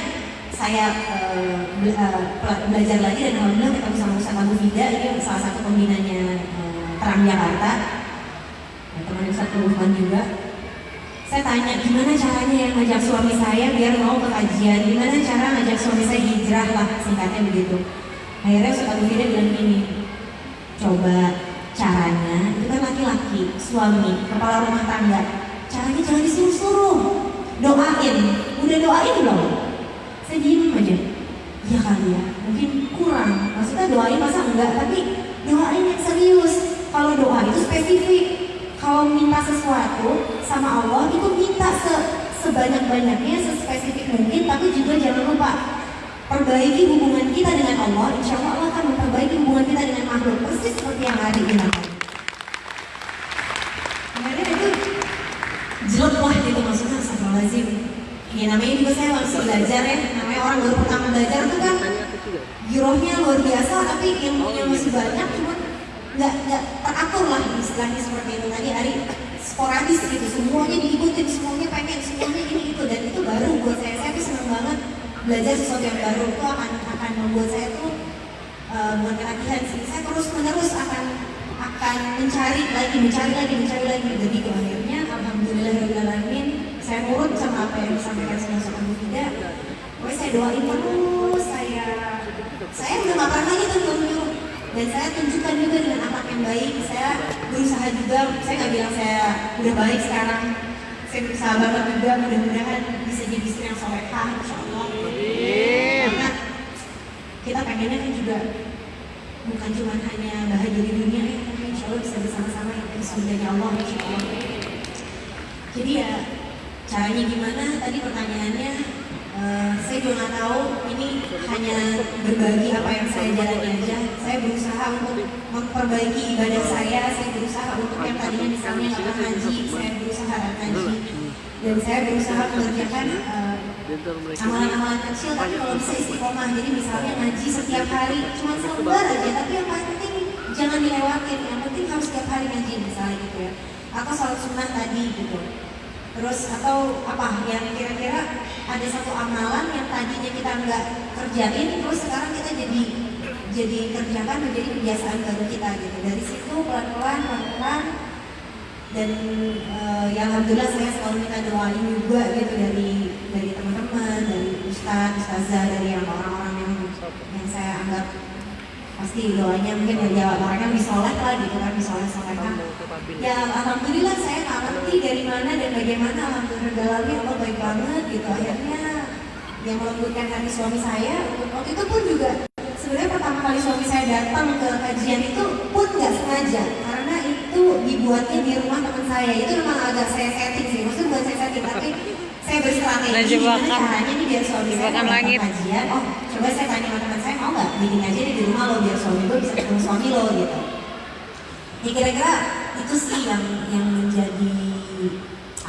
saya eh, be- eh, belajar lagi dan alhamdulillah ketemu sama Ustaz Abu Fida ini salah satu pembinanya eh, Terang Jakarta. Teman Ustaz Lufman juga saya tanya gimana caranya yang ngajak suami saya biar mau ke kajian gimana cara ngajak suami saya hijrah lah singkatnya begitu. Akhirnya Ustaz Abu Fida bilang coba caranya itu kan laki-laki suami kepala rumah tangga. Caranya jangan disuruh-suruh. Doain. Udah doain belum? Saya diem aja. Iya kali ya mungkin kurang. Maksudnya doain masa enggak tapi doain yang serius. Kalau doa itu spesifik. Kalau minta sesuatu sama Allah itu minta se sebanyak-banyaknya sespesifik mungkin tapi juga jangan lupa perbaiki hubungan kita dengan Allah, insya Allah Allah akan memperbaiki hubungan kita dengan makhluk persis seperti yang bilang tadi. Akhirnya itu jelek lah gitu maksudnya astagfirullahaladzim. Ya namanya juga saya masih belajar ya, namanya orang baru pertama belajar tuh kan girohnya luar biasa tapi ilmunya masih banyak cuman nggak nggak teratur lah istilahnya seperti itu tadi Ari sporadis gitu. Semuanya diikutin semuanya pengen semuanya ini itu dan itu baru buat saya. Saya tuh senang banget belajar sesuatu yang baru. Itu akan akan membuat saya tuh uh, bukan latihan sih. Saya terus menerus akan akan mencari lagi mencari lagi mencari lagi. Jadi ke akhirnya alhamdulillahirobbilalamin saya nurut sama apa yang disampaikan sama sama Bu Fida Pokoknya saya doain terus saya saya udah gak pernah lagi tuh nyuruh dan saya tunjukkan juga dengan akhlak yang baik. Saya berusaha juga. Saya nggak bilang saya udah baik sekarang. Saya berusaha banget juga. Mudah-mudahan bisa jadi istri yang solehah insya Allah. Karena kita pengennya kan juga bukan cuma hanya bahagia di dunia ya tapi insya Allah bisa bersama-sama yang surganya Allah insya Allah. Jadi ya caranya gimana? Tadi pertanyaannya Saya juga nggak tahu ini hanya berbagi apa yang saya jalani aja. Saya berusaha untuk memperbaiki ibadah saya saya berusaha untuk yang tadinya misalnya nggak ngaji saya berusaha ngaji. Dan saya berusaha mengerjakan eh, amalan-amalan kecil tapi kalau bisa istiqomah. Jadi misalnya ngaji setiap hari cuma selembar aja tapi yang penting jangan dilewatin. Yang penting harus setiap hari ngaji misalnya gitu ya. Atau sholat sunnah tadi gitu terus atau apa yang kira-kira ada satu amalan yang tadinya kita nggak kerjain terus sekarang kita jadi jadi kerjakan menjadi kebiasaan baru kita gitu. Dari situ pelan-pelan pelan-pelan dan uh, ya alhamdulillah saya selalu minta doain juga gitu dari dari teman-teman dari ustadz ustazah dari yang orang-orang yang yang saya anggap pasti doanya mungkin ya mereka soleh lah gitu kan bisa soleh solehah ya alhamdulillah saya nggak ngerti dari mana dan bagaimana alhamdulillah dalamnya Allah baik banget gitu. Akhirnya yang melembutkan hati suami saya waktu itu pun juga sebenarnya pertama kali suami saya datang ke kajian itu pun nggak sengaja karena itu dibuatnya di rumah teman saya. Itu memang agak saya setting sih maksudnya bukan saya setting tapi saya berstrategi Nah, gimana jebakan. caranya nih biar suami saya Jebakan kalau datang langit. kajian oh coba saya tanya sama teman saya mau nggak bikin aja di rumah lo biar suami gue bisa ketemu suami lo gitu. Ya kira-kira itu sih yang yang menjadi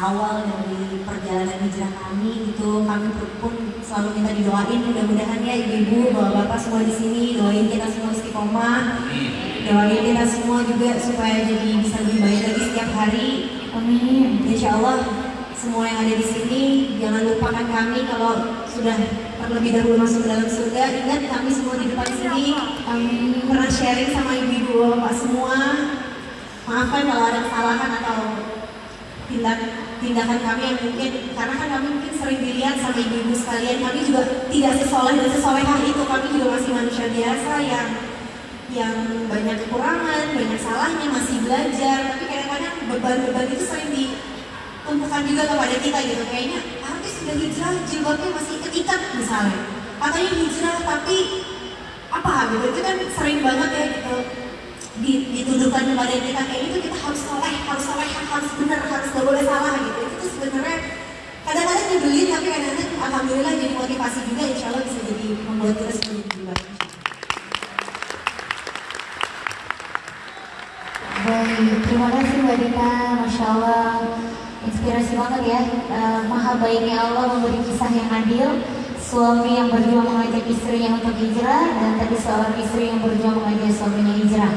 awal dari perjalanan hijrah kami itu kami pun selalu minta didoain mudah-mudahan ya ibu-ibu bapak-bapak semua di sini doain kita semua istiqomah. Doain kita semua juga supaya jadi bisa lebih baik lagi setiap hari. Amin. Insya Allah semua yang ada di sini jangan lupakan kami kalau sudah terlebih dahulu masuk dalam surga. Ingat kami semua di depan sini kami pernah sharing sama ibu-ibu bapak semua. Maafkan kalau ada kesalahan atau tindak tindakan kami yang mungkin karena kan kami mungkin sering dilihat sama ibu-ibu sekalian. Kami juga tidak sesoleh dan sesolehah itu. Kami juga masih manusia biasa yang yang banyak kekurangan, banyak salahnya, masih belajar. Tapi kadang-kadang beban-beban itu sering ditumpukan juga kepada kita gitu. Kayaknya artis sudah hijrah jilbabnya masih keikat misalnya. Katanya hijrah tapi apa? Gitu. Itu kan sering banget ya gitu. Di- dituduhkan kepada kita. Kayak itu kita harus soleh, harus soleh, harus benar, harus gak boleh salah gitu. Itu sebenarnya kadang-kadang nyebelin tapi kadang-kadang alhamdulillah jadi motivasi juga insya Allah bisa jadi membuat kita jadi lebih baik. Terima kasih Mbak Dita, Masya Allah Inspirasi banget ya Eh, Maha baiknya Allah memberi kisah yang adil Suami yang berjuang mengajak istrinya untuk hijrah Dan tadi seorang istri yang berjuang mengajak suaminya hijrah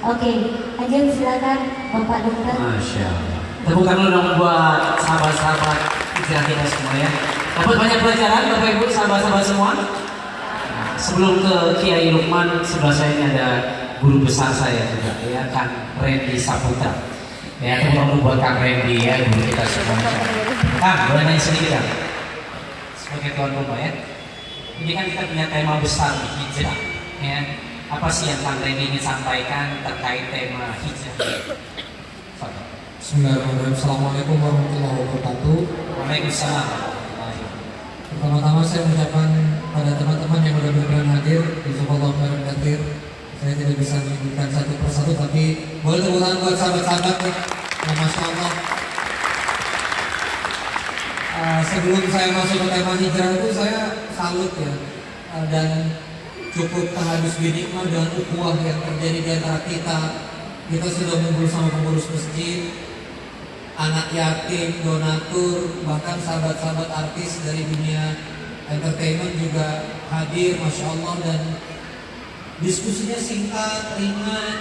Oke, lanjut silakan Bapak Dokter Masya Allah. Tepuk tangan dong buat sahabat-sahabat hijrah kita semua ya. Dapat banyak pelajaran Bapak Ibu, sahabat-sahabat semua. Sebelum ke Kiai Lukman, sebelah saya ini ada guru besar saya juga ya, Kang Randy Saputra. Ya, tangan buat Kang Randy ya, guru kita semua. Kang, boleh nanya sedikit Kang? Sebagai tuan rumah ya. Ini kan kita punya tema besar nih, hijrah. Ya. Apa sih yang Kang Randy ingin sampaikan terkait tema hijrah? Bismillahirrahmanirrahim. Assalamualaikum warahmatullahi wabarakatuh. Waalaikumsalam. Pertama-tama saya mengucapkan pada teman-teman yang sudah berkenan hadir di Jazakallah khairan katsir. Saya tidak bisa menyebutkan satu persatu tapi boleh tepuk tangan buat sahabat-sahabat nih. Ya, Masya Allah. Eh, sebelum saya masuk ke tema hijrah itu saya salut ya. uh, dan cukup terhabis binikmah dengan ukhuwah yang terjadi di antara kita. Kita sudah ngumpul sama pengurus masjid, anak yatim, donatur, bahkan sahabat-sahabat artis dari dunia entertainment juga hadir, masya Allah dan diskusinya singkat, ringan,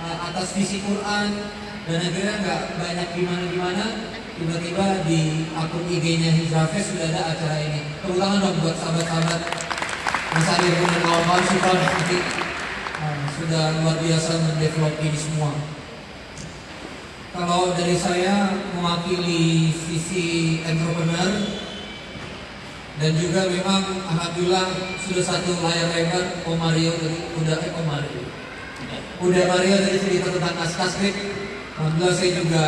uh, atas visi Quran dan akhirnya nggak banyak gimana-gimana. Tiba-tiba di akun IG-nya Hijrah Fest sudah ada acara ini. Tepuk tangan dong buat sahabat-sahabat Mas Arif dan kawan-kawan Syukron nanti uh, sudah luar biasa mendevelop ini semua. Kalau dari saya mewakili sisi entrepreneur dan juga memang alhamdulillah sudah satu layar lebar Om Mario tadi udah eh Om Mario. Udah Mario tadi cerita tentang naskah skrip alhamdulillah saya juga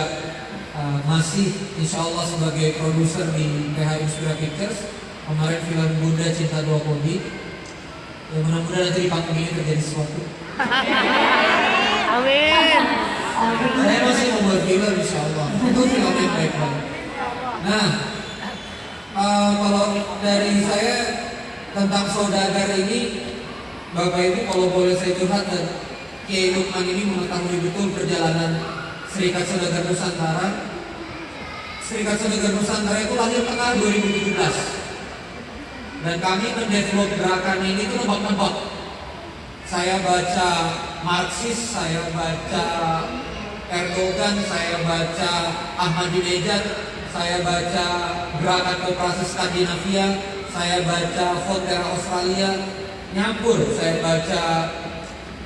uh, masih insya Allah sebagai produser di PH Inspira Pictures. Kemarin film Bunda Cinta Dua Kodi ya mudah-mudahan nanti di panggung ini terjadi sesuatu. Amin. saya masih membuat film insya Allah. Itu film yang baik banget. Nah eh, kalau dari saya tentang saudagar ini Bapak Ibu kalau boleh saya curhat dan Kiai ini mengetahui betul perjalanan Serikat Saudagar Nusantara. Serikat Saudagar Nusantara itu lahir tanggal 2017 dan kami mendevelop gerakan ini itu nebak-nebak. Saya baca Marxis, saya baca Erdogan, saya baca Ahmadinejad, saya baca Gerakan Koperasi Skandinavia, saya baca Voltaire Australia, nyampur, saya baca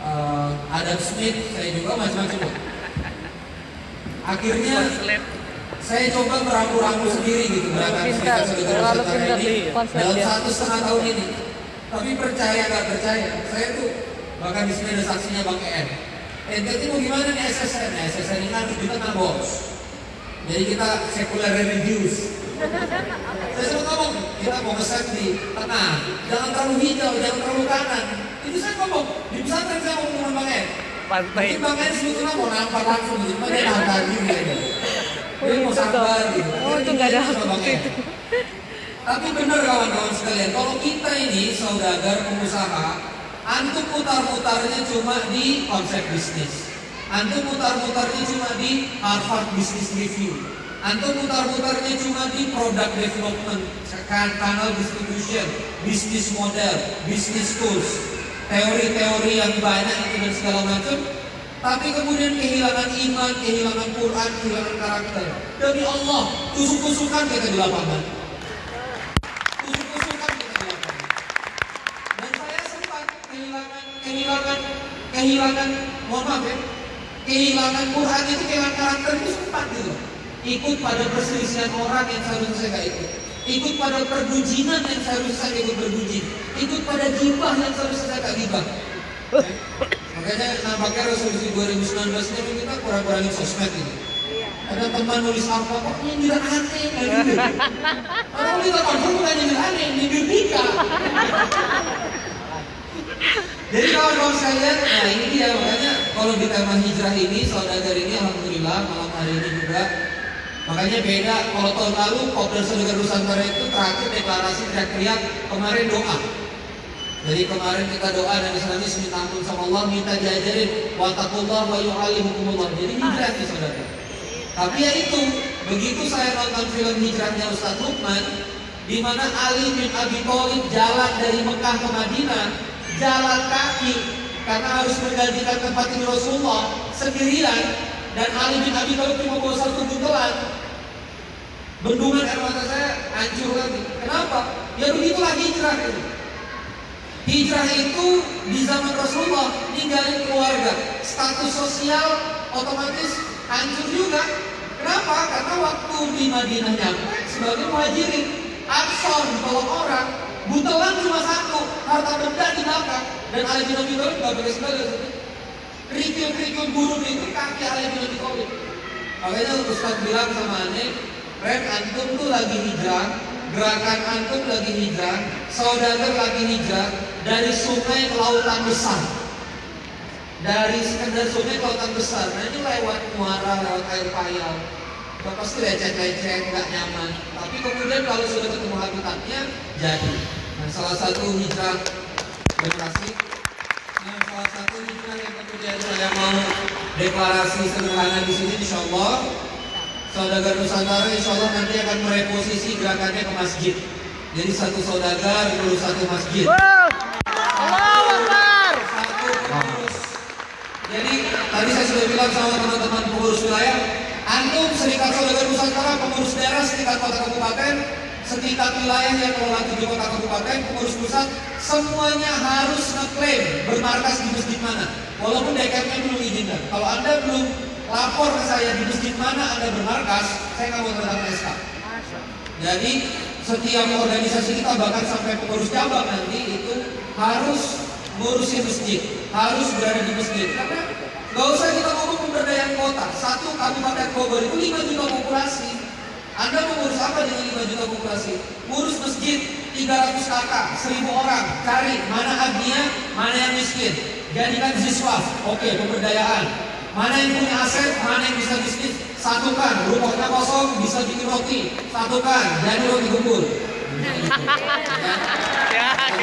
eh, Adam Smith, saya juga macam-macam. Akhirnya saya coba meramu-ramu sendiri gitu gerakan Serikat Saudara terlalu Nusantara pintar ini konsep dalam satu setengah tahun ini. Tapi percaya nggak percaya, saya tuh bahkan di sini ada saksinya Bang EM. Ente itu mau gimana nih SSN? SSN ini harus di tengah bos. Jadi kita sekuler religius. Saya selalu ngomong, kita mau ngeset di tengah. Jangan terlalu hijau, jangan terlalu kanan. Itu saya ngomong, di pesantren saya ngomong dengan Bang. Pantai. Mungkin Bang EM sebetulnya mau nampar langsung, cuma dia nampar juga Dia mau sabar gitu. Oh, itu nggak ada waktu itu. Tapi benar kawan-kawan sekalian, kalau kita ini saudagar pengusaha, antum putar-putarnya cuma di konsep bisnis. Antum putar-putarnya cuma di Harvard Business Review. Antum putar-putarnya cuma di product development, kan- kanal distribution, bisnis model, bisnis tools, teori-teori yang banyak itu dan segala macam. Tapi kemudian kehilangan iman, kehilangan Quran, kehilangan karakter. Demi Allah, tusuk-tusukan kita di lapangan tusuk-tusukan kita di lapangan. Dan saya sempat kehilangan kehilangan kehilangan mohon maaf ya kehilangan Quran itu kehilangan karakter itu sempat gitu ikut pada perselisihan orang yang seharusnya nggak ikut ikut pada perbujinan yang seharusnya saya ikut berbujin ikut pada gibah yang seharusnya saya nggak gibah. Makanya nampaknya resolusi 2019 ini kita kurang-kurangin sosmed gitu ada teman nulis apa kok nyindir aneh kayak gitu. Orang kita confirm bukan nyindir aneh, nyindir Dika. Jadi kawan-kawan sekalian, nah ini dia makanya kalau di tema hijrah ini, saudagar ini alhamdulillah malam hari ini juga Makanya beda kalau tahun lalu Kopdar Saudagar Nusantara itu terakhir deklarasi teriak-teriak kemarin doa. Jadi kemarin kita doa dan Islamis minta ampun sama Allah, minta diajarin watakullah wa yu'alimukumullah. Jadi hijrah nih saudara. Tapi ya itu, begitu saya nonton film hijrahnya Ustaz Lukman, di mana Ali bin Abi Thalib jalan dari Mekah ke Madinah, jalan kaki karena harus menggantikan tempat tidur Rasulullah sendirian dan Ali bin Abi Thalib cuma bawa satu buntelan. Bendungan air mata saya hancur lagi. Kenapa? Ya begitulah hijrah itu. Hijrah itu di zaman Rasulullah ninggalin keluarga, status sosial otomatis hancur juga. Kenapa? Karena waktu di Madinah nyampe sebagai muhajirin, Ansor ditolong orang, buntelan cuma satu, harta benda di belakang, dan Ali bin Abi Thalib nggak pakai sendal Kerikil-kerikil gurun itu kaki Ali bin Abi Thalib. Makanya Ustaz bilang sama Ane, Ren antum tuh lagi hijrah, gerakan antum lagi hijrah, saudagar lagi hijrah dari sungai ke lautan besar. Dari sekedar sungai ke lautan besar. Nah ini lewat muara, lewat air payau. Gak pasti lecet-lecet, nggak nyaman. Tapi kemudian kalau sudah ketemu habitatnya, jadi. Nah Nah, salah satu hijrah generasi. Nah, salah satu hijrah yang kemudian saya mau deklarasi sederhana di sini, insya Allah. Saudagar Nusantara insya Allah nanti akan mereposisi gerakannya ke masjid. Jadi satu saudagar ngurus satu masjid. Satu pengurus. Jadi tadi saya sudah bilang sama teman-teman pengurus wilayah, antum serikat saudagar Nusantara pengurus daerah setingkat kota kabupaten, setingkat wilayah yang kelola tujuh kota kabupaten, pengurus pusat, semuanya harus ngeklaim bermarkas di masjid mana. Walaupun DKM belum izinkan. Kalau anda belum lapor ke saya di masjid mana anda bermarkas, saya nggak mau tanda SK. Jadi setiap organisasi kita bahkan sampai pengurus cabang nanti itu harus ngurusin masjid, harus berada di masjid. Karena nggak usah kita pemberdayaan kota. Satu kabupaten Bogor itu 5 juta populasi. Anda mau ngurus apa dengan 5 juta populasi? Ngurus masjid 300 kakak, 1000 orang. Cari mana agniya, mana yang miskin. Jadikan ziswaf. Oke, pemberdayaan. Mana yang punya aset, mana yang bisa bisnis, satukan. Rumahnya kosong, bisa bikin roti, satukan. Jadi roti gembul.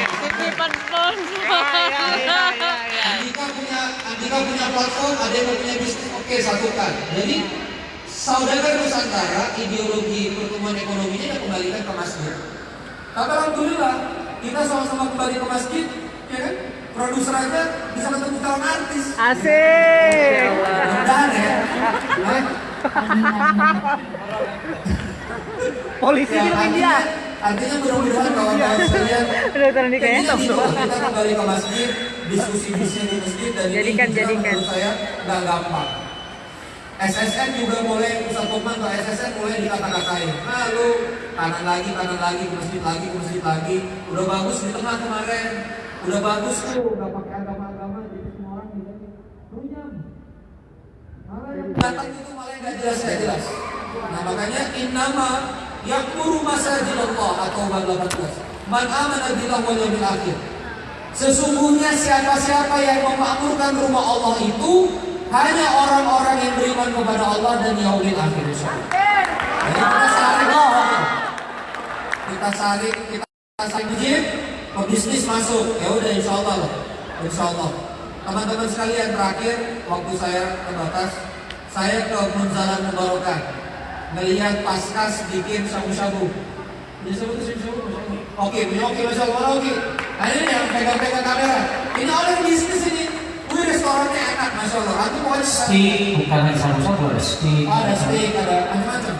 Titipan sponsor. Andika punya Andika punya platform, ada yang punya bisnis, oke satukan. Jadi saudara Nusantara ideologi pertumbuhan ekonominya kita kembalikan ke masjid. Tapi alhamdulillah kita sama-sama kembali ke masjid, ya kan? Produser aja bisa ketemu calon artis. Asik. Mudah-mudahan ya. Polisi ya, film artinya, India. Artinya mudah-mudahan kawan-kawan sekalian di kayak Intinya gitu, kita kembali ke masjid, diskusi bisnis di masjid dan Jadikan, ini juga jadikan. menurut saya nggak gampang. SSN juga mulai Ustaz Lukman ke SSN mulai dikata-katain. Nah lu kanan lagi, kanan lagi, ke masjid lagi, ke masjid lagi. Udah bagus di tengah kemarin. Udah bagus tuh, nggak pakai agama-agama, jadi semua orang bisa runyam. Malah yang datang itu malah yang nggak jelas nggak jelas. Nah makanya innama yakmuru masajidallah atau bab 18. Man amana billah wal yawmil akhir. Sesungguhnya siapa-siapa yang memakmurkan rumah Allah itu hanya orang-orang yang beriman kepada Allah dan yaumil akhir. Jadi kita saling kita saling kita saling masjid, pebisnis masuk. Ya udah insya Allah lah. Insya Allah. Teman-teman sekalian terakhir waktu saya terbatas, saya ke Munzalan Mubarakah melihat paskas bikin sabu-sabu. Bisa sebut sabu-sabu? Oke, punya oke, Allah oke. Nah ini yang pegang-pegang kamera. Ini orang bisnis ini. Wih restorannya enak, masya Allah. Aku pokoknya Steak bukan hanya sabu-sabu ada steak. Oh, ada steak, ada macam-macam.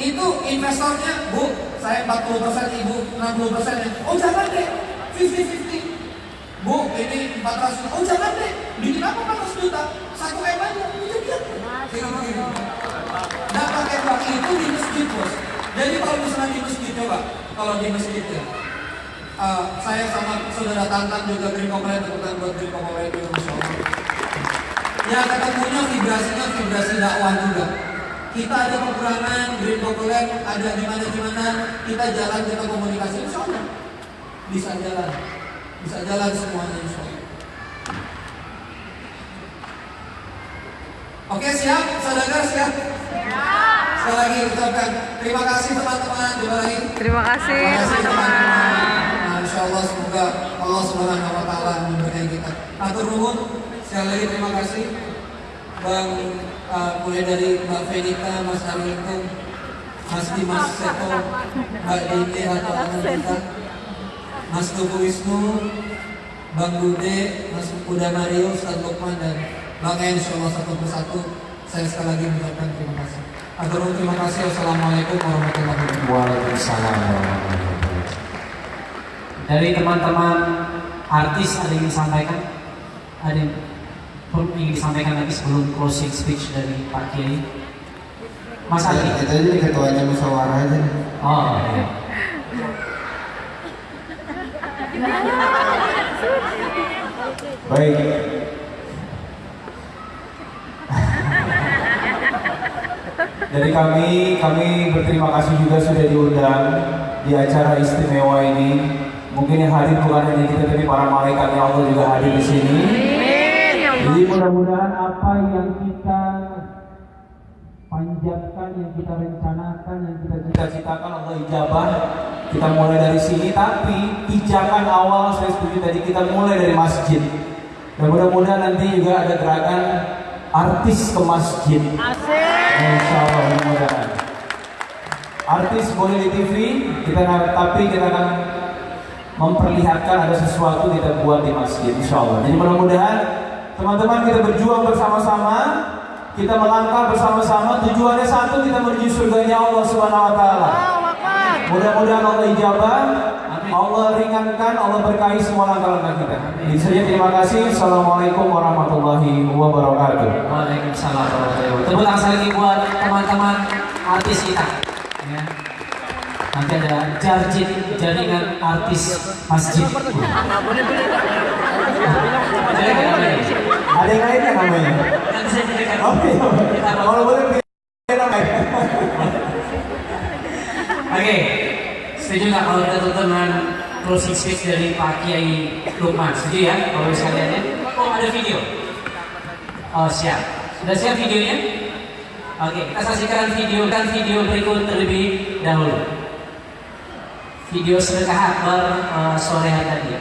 Itu investornya, Bu, saya 40%, Ibu 60% ya. Oh jangan deh, 50-50. Bu, ini 400 Oh jangan deh, bikin apa 400 juta? Satu M aja, itu dia. Nah pakai itu di masjid bos. Jadi kalau misalnya di masjid coba, kalau di masjid ya. eh, saya sama saudara Tantan juga Green Komplain, teman buat Green Komplain juga Masya. Ya ketemunya vibrasinya vibrasi dakwah juga. Kita ada kekurangan, Green Populer ada di mana di mana, kita jalan kita komunikasi, insya Allah bisa jalan, bisa jalan semuanya insya Allah. Oke siap, saudara siap. Sekali lagi ucapkan terima kasih teman-teman. Terima lagi. Terima kasih teman-teman. Nah, insya Allah semoga Allah Subhanahu Wa Taala memberkati kita. Atur nuhun. Sekali lagi terima kasih. Bang uh, mulai dari Mbak Venita, Mas Arwintung, Mas Dimas Seto, Mbak Dini atau Anandita, Mas Tugu Wisnu, Bang Bude, Mas Uda Mario, Ustaz Lukman dan Bang En insya Allah satu persatu saya sekali lagi mengucapkan terima kasih. Nuhun, terima kasih. Wassalamualaikum warahmatullahi wabarakatuh. Waalaikumsalam warahmatullahi wabarakatuh. Dari teman-teman artis ada yang disampaikan? Ada yang ingin disampaikan lagi sebelum closing speech dari Pak Kiai? Mas Ya, Adi. kita jadi ketuanya musyawarah aja. Oh, iya. Baik. Dari kami, kami berterima kasih juga sudah diundang di acara istimewa ini. Mungkin yang hadir bukan hanya kita, tapi para malaikat yang Allah juga hadir di sini. Jadi mudah-mudahan apa yang kita panjatkan, yang kita rencanakan, yang kita cita-citakan Allah ijabah kita mulai dari sini tapi pijakan awal saya setuju tadi kita mulai dari masjid dan mudah-mudahan nanti juga ada gerakan artis ke masjid. Insya Allah mudah-mudahan. Artis boleh di TV kita tapi kita akan memperlihatkan ada sesuatu kita buat di masjid Insya Allah jadi mudah-mudahan teman-teman kita berjuang bersama-sama kita melangkah bersama-sama. Tujuannya satu kita menuju surganya Allah Subhanahu wa taala. Mudah-mudahan Allah ijabah, Allah ringankan, Allah berkahi semua langkah-langkah kita. Itu saja terima kasih. Assalamualaikum warahmatullahi wabarakatuh. Waalaikumsalam warahmatullahi wabarakatuh. Tepuk tangan lagi buat teman-teman artis kita. Ya. Nanti ada jarjit jaringan artis masjid. Ada yang lainnya namanya? Oke, kalau boleh namanya. Oke, setuju nggak kalau kita tutup dengan closing speech dari Pak Kiai Lukman? Setuju ya, kalau sekalian ya? Oh ada video. Oh siap. Sudah siap videonya? Oke, kita saksikan video kan video berikut terlebih dahulu. Video sedekah akbar uh, sore hari tadi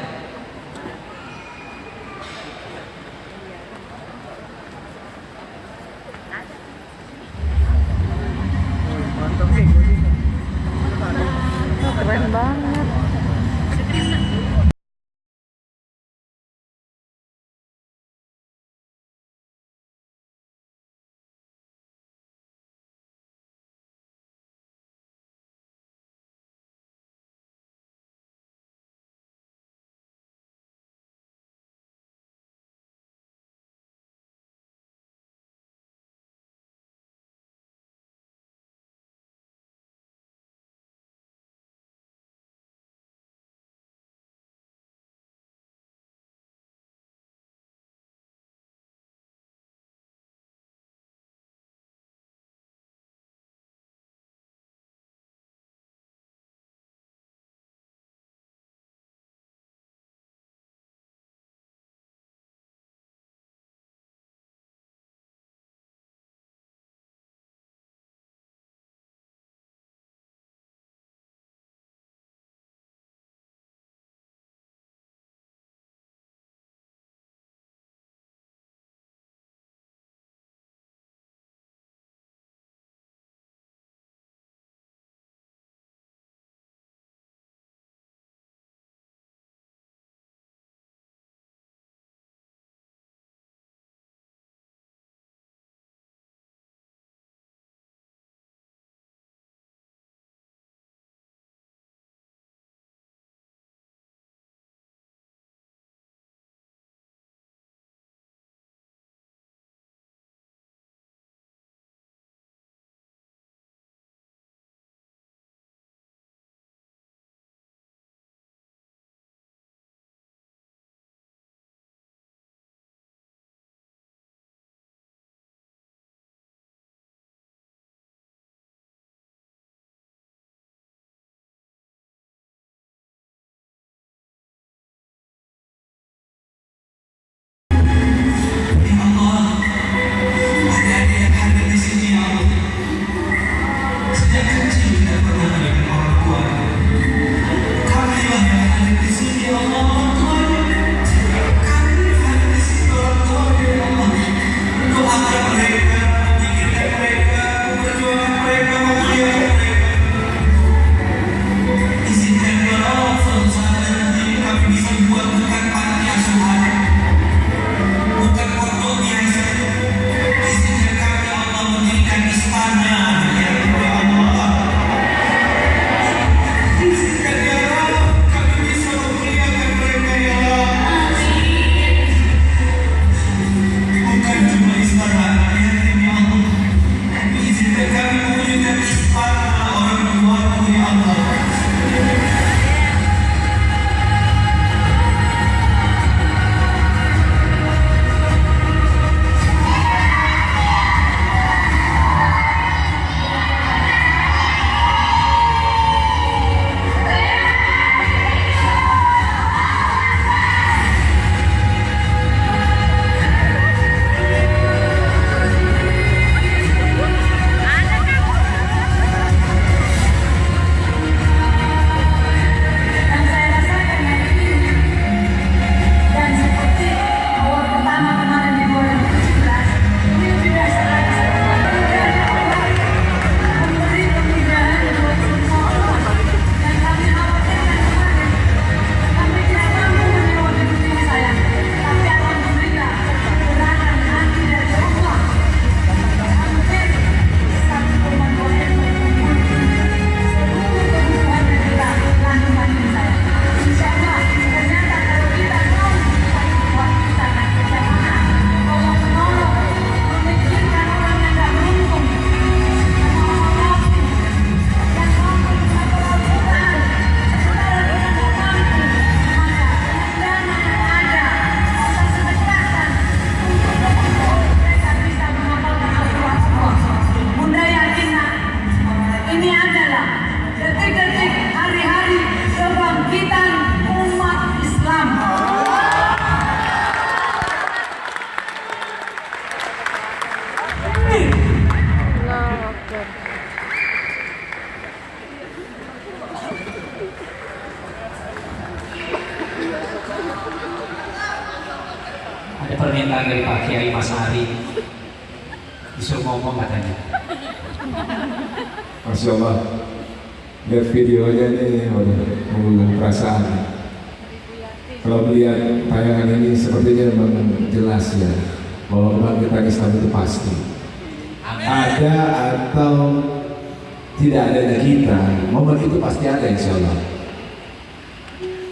Allah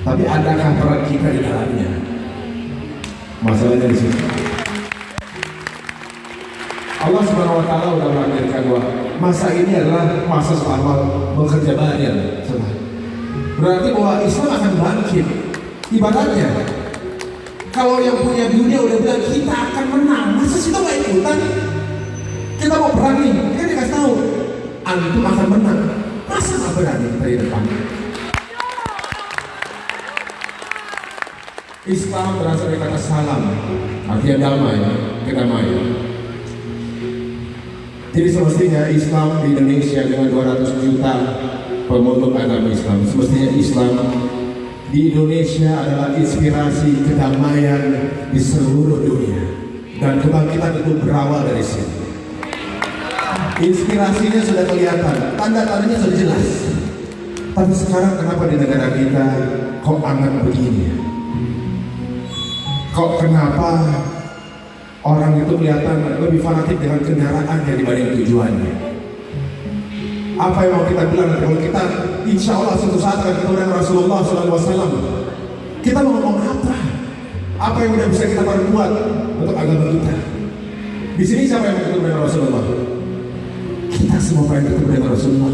Tapi adakah peran kita di dalamnya Masalahnya di situ Allah Subhanahu wa taala sudah mengajarkan bahwa masa ini adalah masa selama bekerja banyak. Berarti bahwa Islam akan bangkit. Ibaratnya Islam berasal dari kata salam, artinya damai, kedamaian. Jadi semestinya Islam di Indonesia dengan 200 juta pemeluk agama Islam, semestinya Islam di Indonesia adalah inspirasi kedamaian di seluruh dunia dan kebangkitan itu berawal dari sini. Inspirasinya sudah kelihatan, tanda-tandanya sudah jelas. Tapi sekarang kenapa di negara kita kok angan begini? Kok kenapa orang itu kelihatan lebih fanatik dengan kendaraannya dibanding tujuannya. Apa yang mau kita bilang kalau kita insya Allah suatu saat akan ketemu dengan Rasulullah SAW kita mau ngomong apa? Apa yang udah bisa kita perbuat untuk agama kita? Di sini siapa yang ketemu dengan Rasulullah? Kita semua pengen ketemu dengan Rasulullah.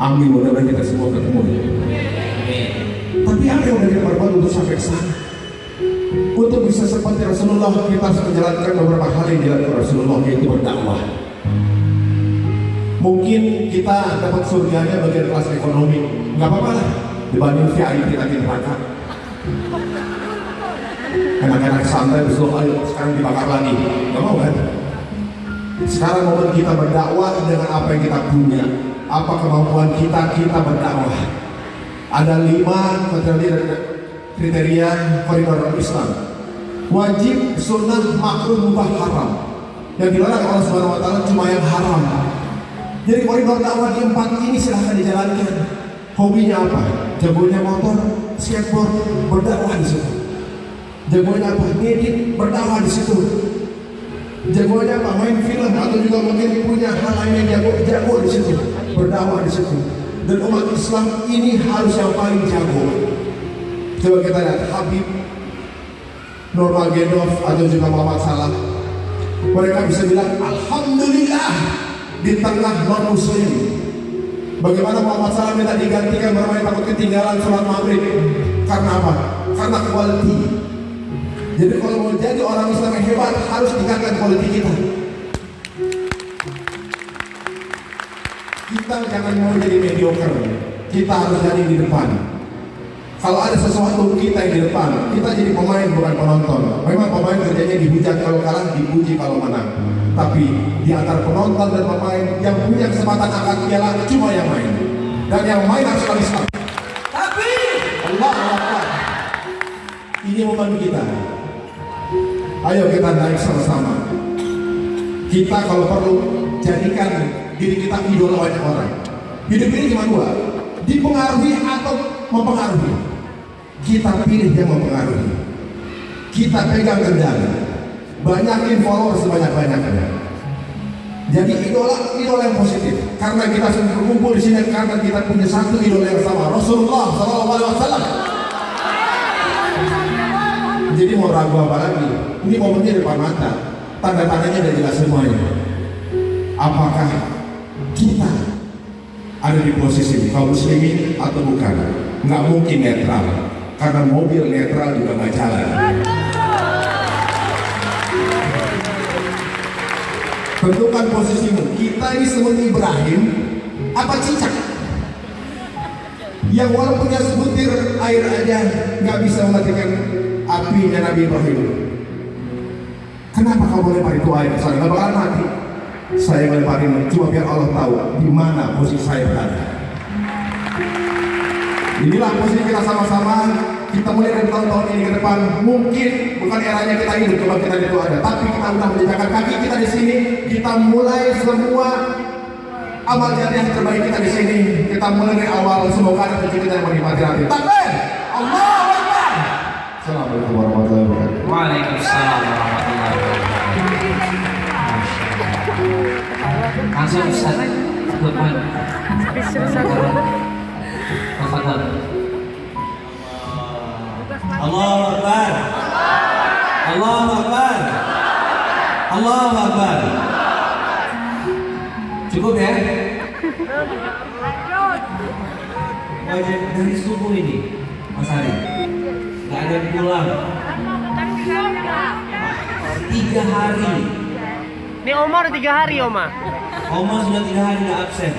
Amin mudah-mudahan kita semua ketemu. Tapi apa yang udah kita perbuat untuk sampai ke sana? Untuk bisa seperti Rasulullah kita harus menjalankan beberapa hal yang dilakukan Rasulullah yaitu berdakwah. Mungkin kita dapat surganya bagian kelas ekonomi, nggak apa-apa lah dibanding VIP kita di neraka. Anak-anak santai besok ayo sekarang dibakar lagi, nggak mau kan? Sekarang momen kita berdakwah dengan apa yang kita punya, apa kemampuan kita kita berdakwah. Ada lima kriteria kriteria koridor Islam. Wajib, sunnah, makruh, mubah, haram. Yang dilarang Allah Subhanahu wa taala cuma yang haram. Jadi koridor dakwah di empat ini silahkan dijalankan. Hobinya apa? Jagonya motor, skateboard, berdakwah di situ. Jagonya apa? Ngedit, berdakwah di situ. Jagonya apa? Main film atau juga mungkin punya hal lain yang jago, jago di situ. Berdakwah di situ. Dan umat Islam ini harus yang paling jago. Coba kita lihat Habib Nurmagomedov atau juga Muhammad Salah. Mereka bisa bilang Alhamdulillah di tengah non muslim. Bagaimana Muhammad Salah minta digantikan bermain takut ketinggalan sholat maghrib? Karena apa? Karena quality. Jadi kalau mau jadi orang Islam yang hebat harus tingkatkan quality kita. Kita jangan mau jadi mediocre. Kita harus jadi di depan. Kalau ada sesuatu kita yang di depan, kita jadi pemain bukan penonton. Memang pemain kerjanya dihujat kalau kalah, dipuji kalau menang. Tapi di antara penonton dan pemain yang punya kesempatan angkat piala cuma yang main. Dan yang main harus orang Islam. Tapi Allah Allah. Ini momen kita. Ayo kita naik sama-sama. Kita kalau perlu jadikan diri kita idola banyak orang. Hidup ini cuma dua, dipengaruhi atau mempengaruhi. Kita pilih yang mempengaruhi. Kita pegang kendali. Banyakin followers sebanyak-banyaknya. Jadi idola idola yang positif. Karena kita sudah berkumpul di sini karena kita punya satu idola yang sama, Rasulullah Wasallam. Jadi mau ragu apa lagi? Ini momennya depan mata. Tanda-tandanya udah jelas semuanya. Apakah kita ada di posisi kaum muslimin atau bukan? Nggak mungkin netral. Karena mobil netral juga nggak jalan. Tentukan posisimu. Kita ini seperti Ibrahim apa cicak? Yang walaupunnya sebutir air aja nggak bisa mematikan apinya Nabi Ibrahim. Kenapa kau melempar itu air? Saya nggak bakalan mati. Saya melemparin cuma biar Allah tahu di mana posisi saya berada. Inilah posisi kita sama-sama. Kita mulai dari tahun-tahun ini ke depan. Mungkin bukan eranya kita hidup coba kita itu ada. Tapi kita udah menjejakkan kaki kita di sini. Kita mulai semua amal jariah yang terbaik kita di sini. Kita mulai dari awal semoga ada cucu kita yang menikmati nanti. Takbir! Allah Akbar! Assalamualaikum warahmatullahi wabarakatuh. Waalaikumsalam warahmatullahi wabarakatuh. Langsung Ustaz Lukman. Tafadhol. Allahu Akbar. Allahu Akbar. Allahu Akbar. Cukup ya? Wajib dari subuh ini, Mas Ari. Gak ada yang pulang. Tiga hari. Ini Oma udah tiga hari Oma. Oma sudah tiga hari gak absen.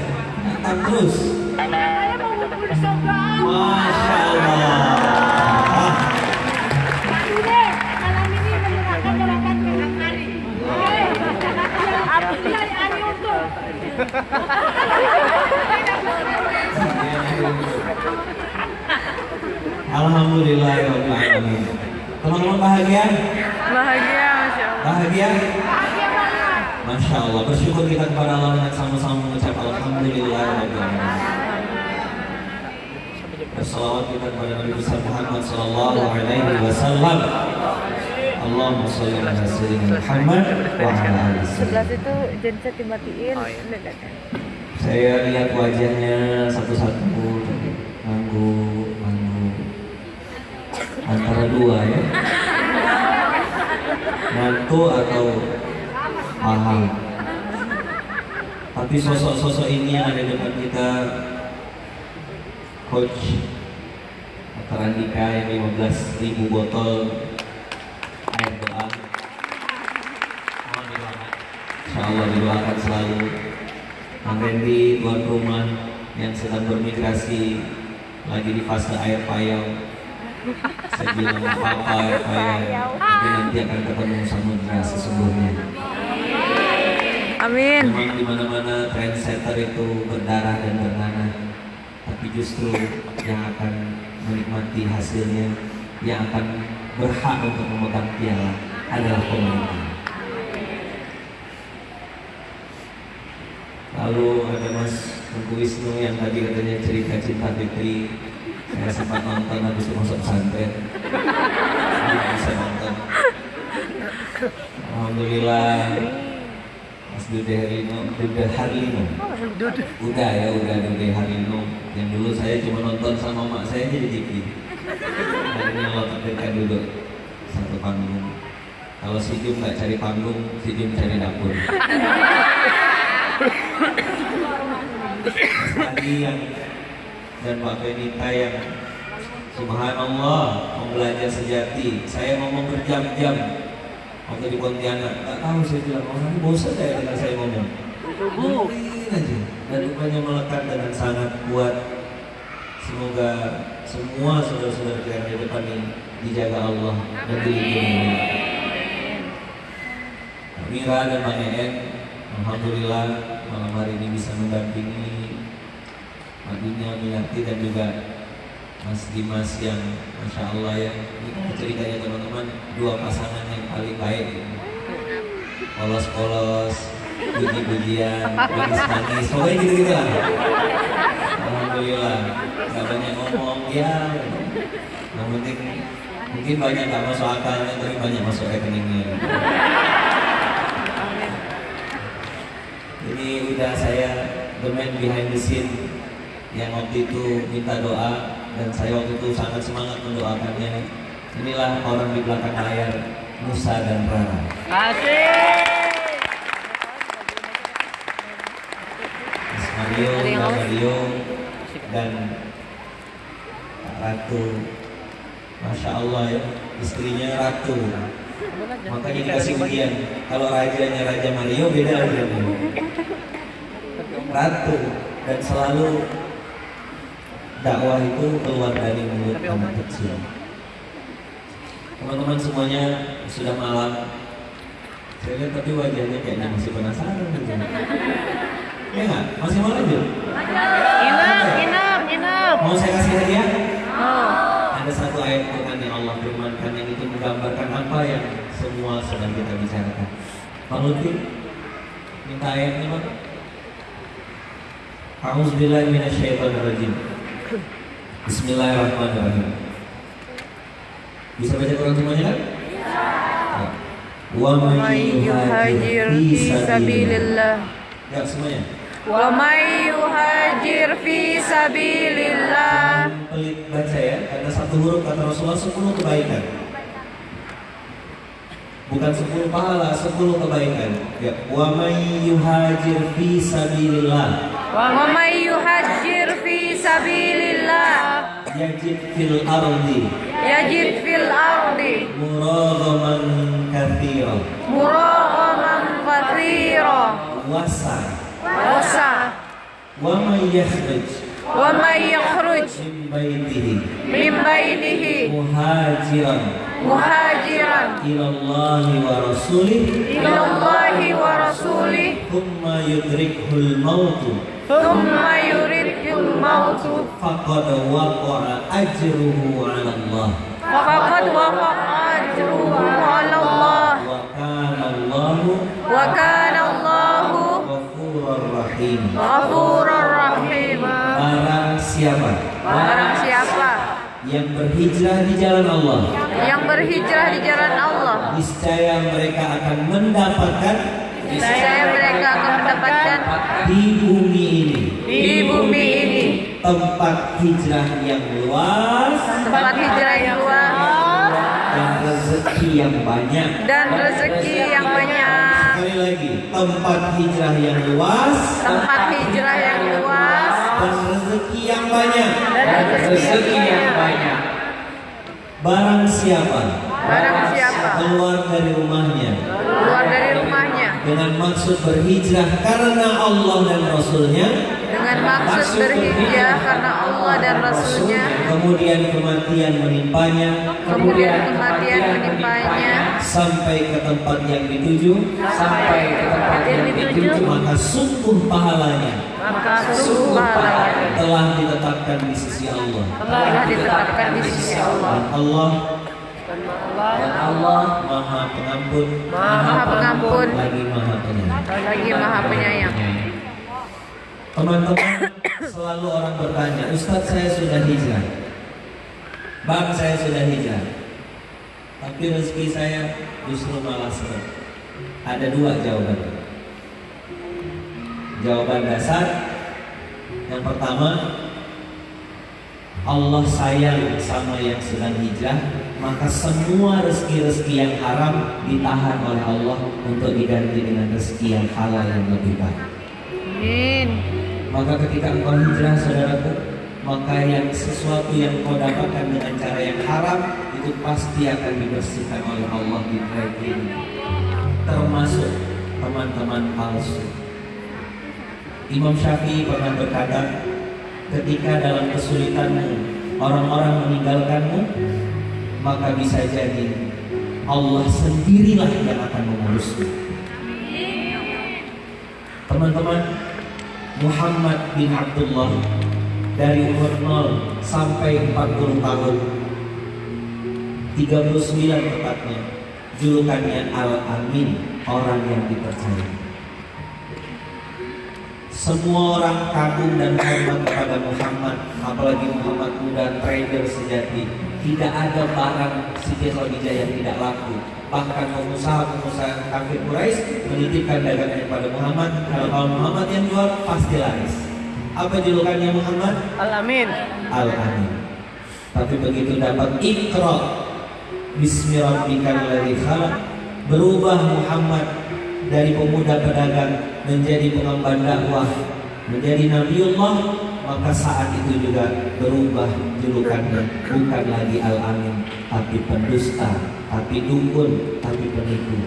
Datang terus. Masya Allah. Alhamdulillah Teman-teman bahagia? Bahagia Masya Allah. Bahagia? Masya Allah, bersyukur kita kepada Allah dengan sama-sama mengucap Alhamdulillah Bersalawat kita kepada Nabi besar Muhammad Sallallahu Alaihi Wasallam Allahumma salli ala sayyidina Muhammad wa ala ali Sebelah sayyidina. situ genset dimatiin. Saya lihat wajahnya satu-satu Manggu, manggu Antara dua ya Mantu atau paham Tapi sosok-sosok ini yang ada di depan kita Coach Dr. Andika yang 15 ribu botol air doa Insya Allah didoakan selalu. Kang Randy tuan rumah yang sedang bermigrasi lagi di fase air payau. Saya bilang apa air payau? Tapi nanti akan ketemu samudra sesungguhnya Amin. memang di mana-mana trendsetter itu berdarah dan bernanah tapi justru yang akan menikmati hasilnya yang akan berhak untuk memegang piala adalah pemerintah Lalu ada Mas Tengku Wisnu yang tadi katanya cerita cinta Fitri Saya sempat nonton habis masuk Jadi bisa nonton. Alhamdulillah Dude Harlino Dude Harlino Udah ya, udah Dude Harlino Yang dulu saya cuma nonton sama mak saya jadi TV Akhirnya lo takdirkan duduk Satu panggung. Kalau si Jum nggak cari panggung, si Jum cari dapur. Mas Adi yang dan Pak Benita yang Subhanallah mau belajar sejati. Saya ngomong berjam-jam waktu di Pontianak. Nggak tahu saya bilang orang ini bosan saya dengar saya ngomong. Dengerin aja. Dan rupanya melekat dengan sangat kuat. Semoga semua saudara-saudara kita di depan ini dijaga Allah dan dilindungi. Mira dan Bang En Alhamdulillah malam hari ini bisa mendampingi Pak Dunia Minarti dan juga Mas Dimas yang Masya Allah ya Ini ceritanya teman-teman. Dua pasangan yang paling baik Polos-polos Puji-pujian Manis-manis. Pokoknya gitu-gitu lah Alhamdulillah. Gak banyak ngomong ya. Yang penting Mungkin banyak gak masuk akalnya Tapi banyak masuk rekeningnya. Ini udah saya the man behind the scene yang waktu itu minta doa dan saya waktu itu sangat semangat mendoakannya. Inilah orang di belakang layar Musa dan Rara. Asik. Mas Mario, Mario dan Ratu. Masya Allah ya, istrinya Ratu. Makanya dikasih ujian. Kalau rajanya Raja Mario beda ujiannya. Ratu dan selalu dakwah itu keluar dari mulut anak kecil. Teman-teman semuanya sudah malam. Saya lihat tapi wajahnya kayaknya masih penasaran gitu. Ya nggak? Masih mau lanjut? Inap, inap, inap. Mau saya kasih hadiah? Oh. Ada satu ayat yang semua sedang kita bicarakan? Bang Lutfi, minta ayatnya bang. A'udzubillahi minasyaitonirrajim. Bismillahirrahmanirrahim. Bisa baca Quran semuanya kan? Ya. Wa may yuhajir fi sabilillah. Ya semuanya. Wa may yuhajir fi sabilillah Pelit baca ya, karena satu huruf kata Rasulullah sepuluh kebaikan. Bukan sepuluh pahala, sepuluh kebaikan. Ya, wa may yuhajir fi sabilillah. Wa may yuhajir sabilillah Yajid fil ardi. Yajid fil ardi. Muragaman kathira. Muraghaman kathira. Wasa. Wasa. Wa may yakhruj Wa may yakhruj min baitihi Min baitihi muhajiran. Muhajiran. Ila Allah wa rasulih. Ilallahi wa rasulih. Thumma yudrikhul mautu. Thumma yuridul waqa'a ajruhu 'ala Allah. Faqad waqa'a ajruhu ala Allah. Wa kana Allahu Wa kana Allahu ghafurur rahim. Ghafurur rahim. Barang siapa? Barang siapa? Yang berhijrah di jalan Allah. Yang berhijrah di jalan Allah. Niscaya mereka akan mendapatkan Saya mereka akan mendapatkan di bumi tempat hijrah yang luas. Tempat hijrah yang luas. Dan rezeki yang banyak. Dan rezeki yang banyak. Sekali lagi tempat hijrah yang luas. Tempat hijrah yang luas. Dan rezeki yang banyak. Dan rezeki yang banyak. barang siapa? Barang siapa? Keluar dari rumahnya. Keluar dari rumahnya. Dengan maksud berhijrah karena Allah dan Rasulnya dengan maksud berhijrah karena Allah dan Rasulnya. Kemudian kematian menimpanya. Kemudian kematian menimpanya. Sampai ke tempat yang dituju. Sampai ke tempat yang dituju. maka sungguh pahalanya. Maka sungguh pahalanya. telah ditetapkan di sisi Allah. Telah ditetapkan di sisi Allah. Dan Allah. Dan Allah. Maha Pengampun. Maha Pengampun. Lagi Maha Penyayang. Lagi Maha Penyayang Teman-teman selalu orang bertanya, Ustadz saya sudah hijrah, Bang saya sudah hijrah, tapi rezeki saya justru malah seret. Ada dua jawaban. Jawaban dasar yang pertama, Allah sayang sama yang sedang hijrah, maka semua rezeki-rezeki yang haram ditahan oleh Allah untuk diganti dengan rezeki yang halal yang lebih baik. Amin Maka ketika engkau hijrah saudaraku Maka yang sesuatu yang kau dapatkan dengan cara yang haram Itu pasti akan dibersihkan oleh Allah di cleaning Termasuk teman-teman palsu. Imam Syafi'i pernah berkata Ketika dalam kesulitanmu Orang-orang meninggalkanmu Maka bisa jadi Allah sendirilah yang akan mengurusmu. Teman-teman Muhammad bin Abdullah dari umur 0 sampai 40 tahun. 39 tepatnya julukannya Al-Amin orang yang dipercaya. Semua orang kagum dan hormat kepada Muhammad apalagi Muhammad muda trader sejati tidak ada barang Siti Khadijah yang tidak laku. Bahkan pengusaha-pengusaha kafir Quraisy menitipkan dagangannya pada Muhammad. Kalau kalau Muhammad yang jual pasti laris. Apa julukannya Muhammad? Alamin. Al-Amin. Tapi begitu dapat ikra Bismi rabbikal ladzi khalaq berubah Muhammad dari pemuda pedagang menjadi pengemban dakwah menjadi nabiullah maka saat itu juga berubah julukannya bukan lagi Al-Amin tapi pendusta tapi dukun tapi penipu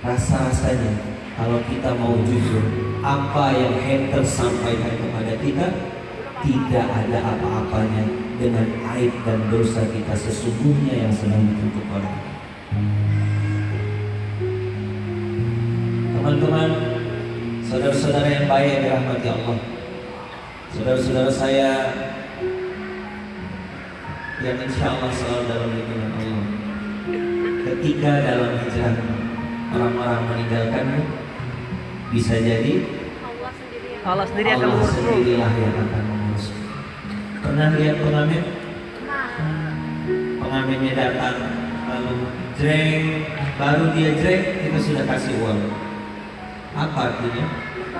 rasa-rasanya kalau kita mau jujur apa yang hater sampaikan kepada kita tidak ada apa-apanya dengan aib dan dosa kita sesungguhnya yang sedang oleh Allah. Teman-teman, saudara-saudara yang baik dirahmati Allah, saudara-saudara saya yang insya Allah selalu dalam lindungan Allah. ketika dalam hijrah orang-orang meninggalkanmu bisa jadi Allah sendiri akan Allah mengurusmu. sendirilah yang akan mengurusmu pernah lihat pengamen pengamennya datang lalu jreng baru dia jreng kita sudah kasih uang apa artinya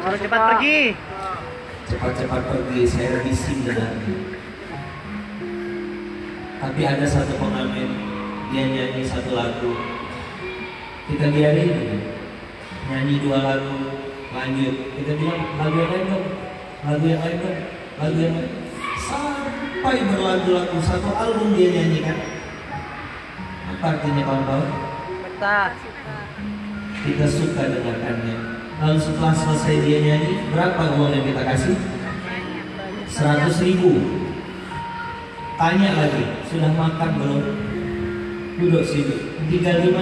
Harus cepat pergi. cepat-cepat pergi saya risih dengannya tapi ada satu pengamen dia nyanyi satu lagu. Kita biarin aja. nyanyi dua lagu lanjut. Kita bilang lagu yang lain dong lagu yang lain dong lagu yang lain. Sampai berlagu-lagu satu album dia nyanyikan apa artinya kawan-kawan? Kita suka dengarkannya. Lalu setelah selesai dia nyanyi berapa uang yang kita kasih? 100 ribu tanya lagi sudah makan belum? Duduk situ 35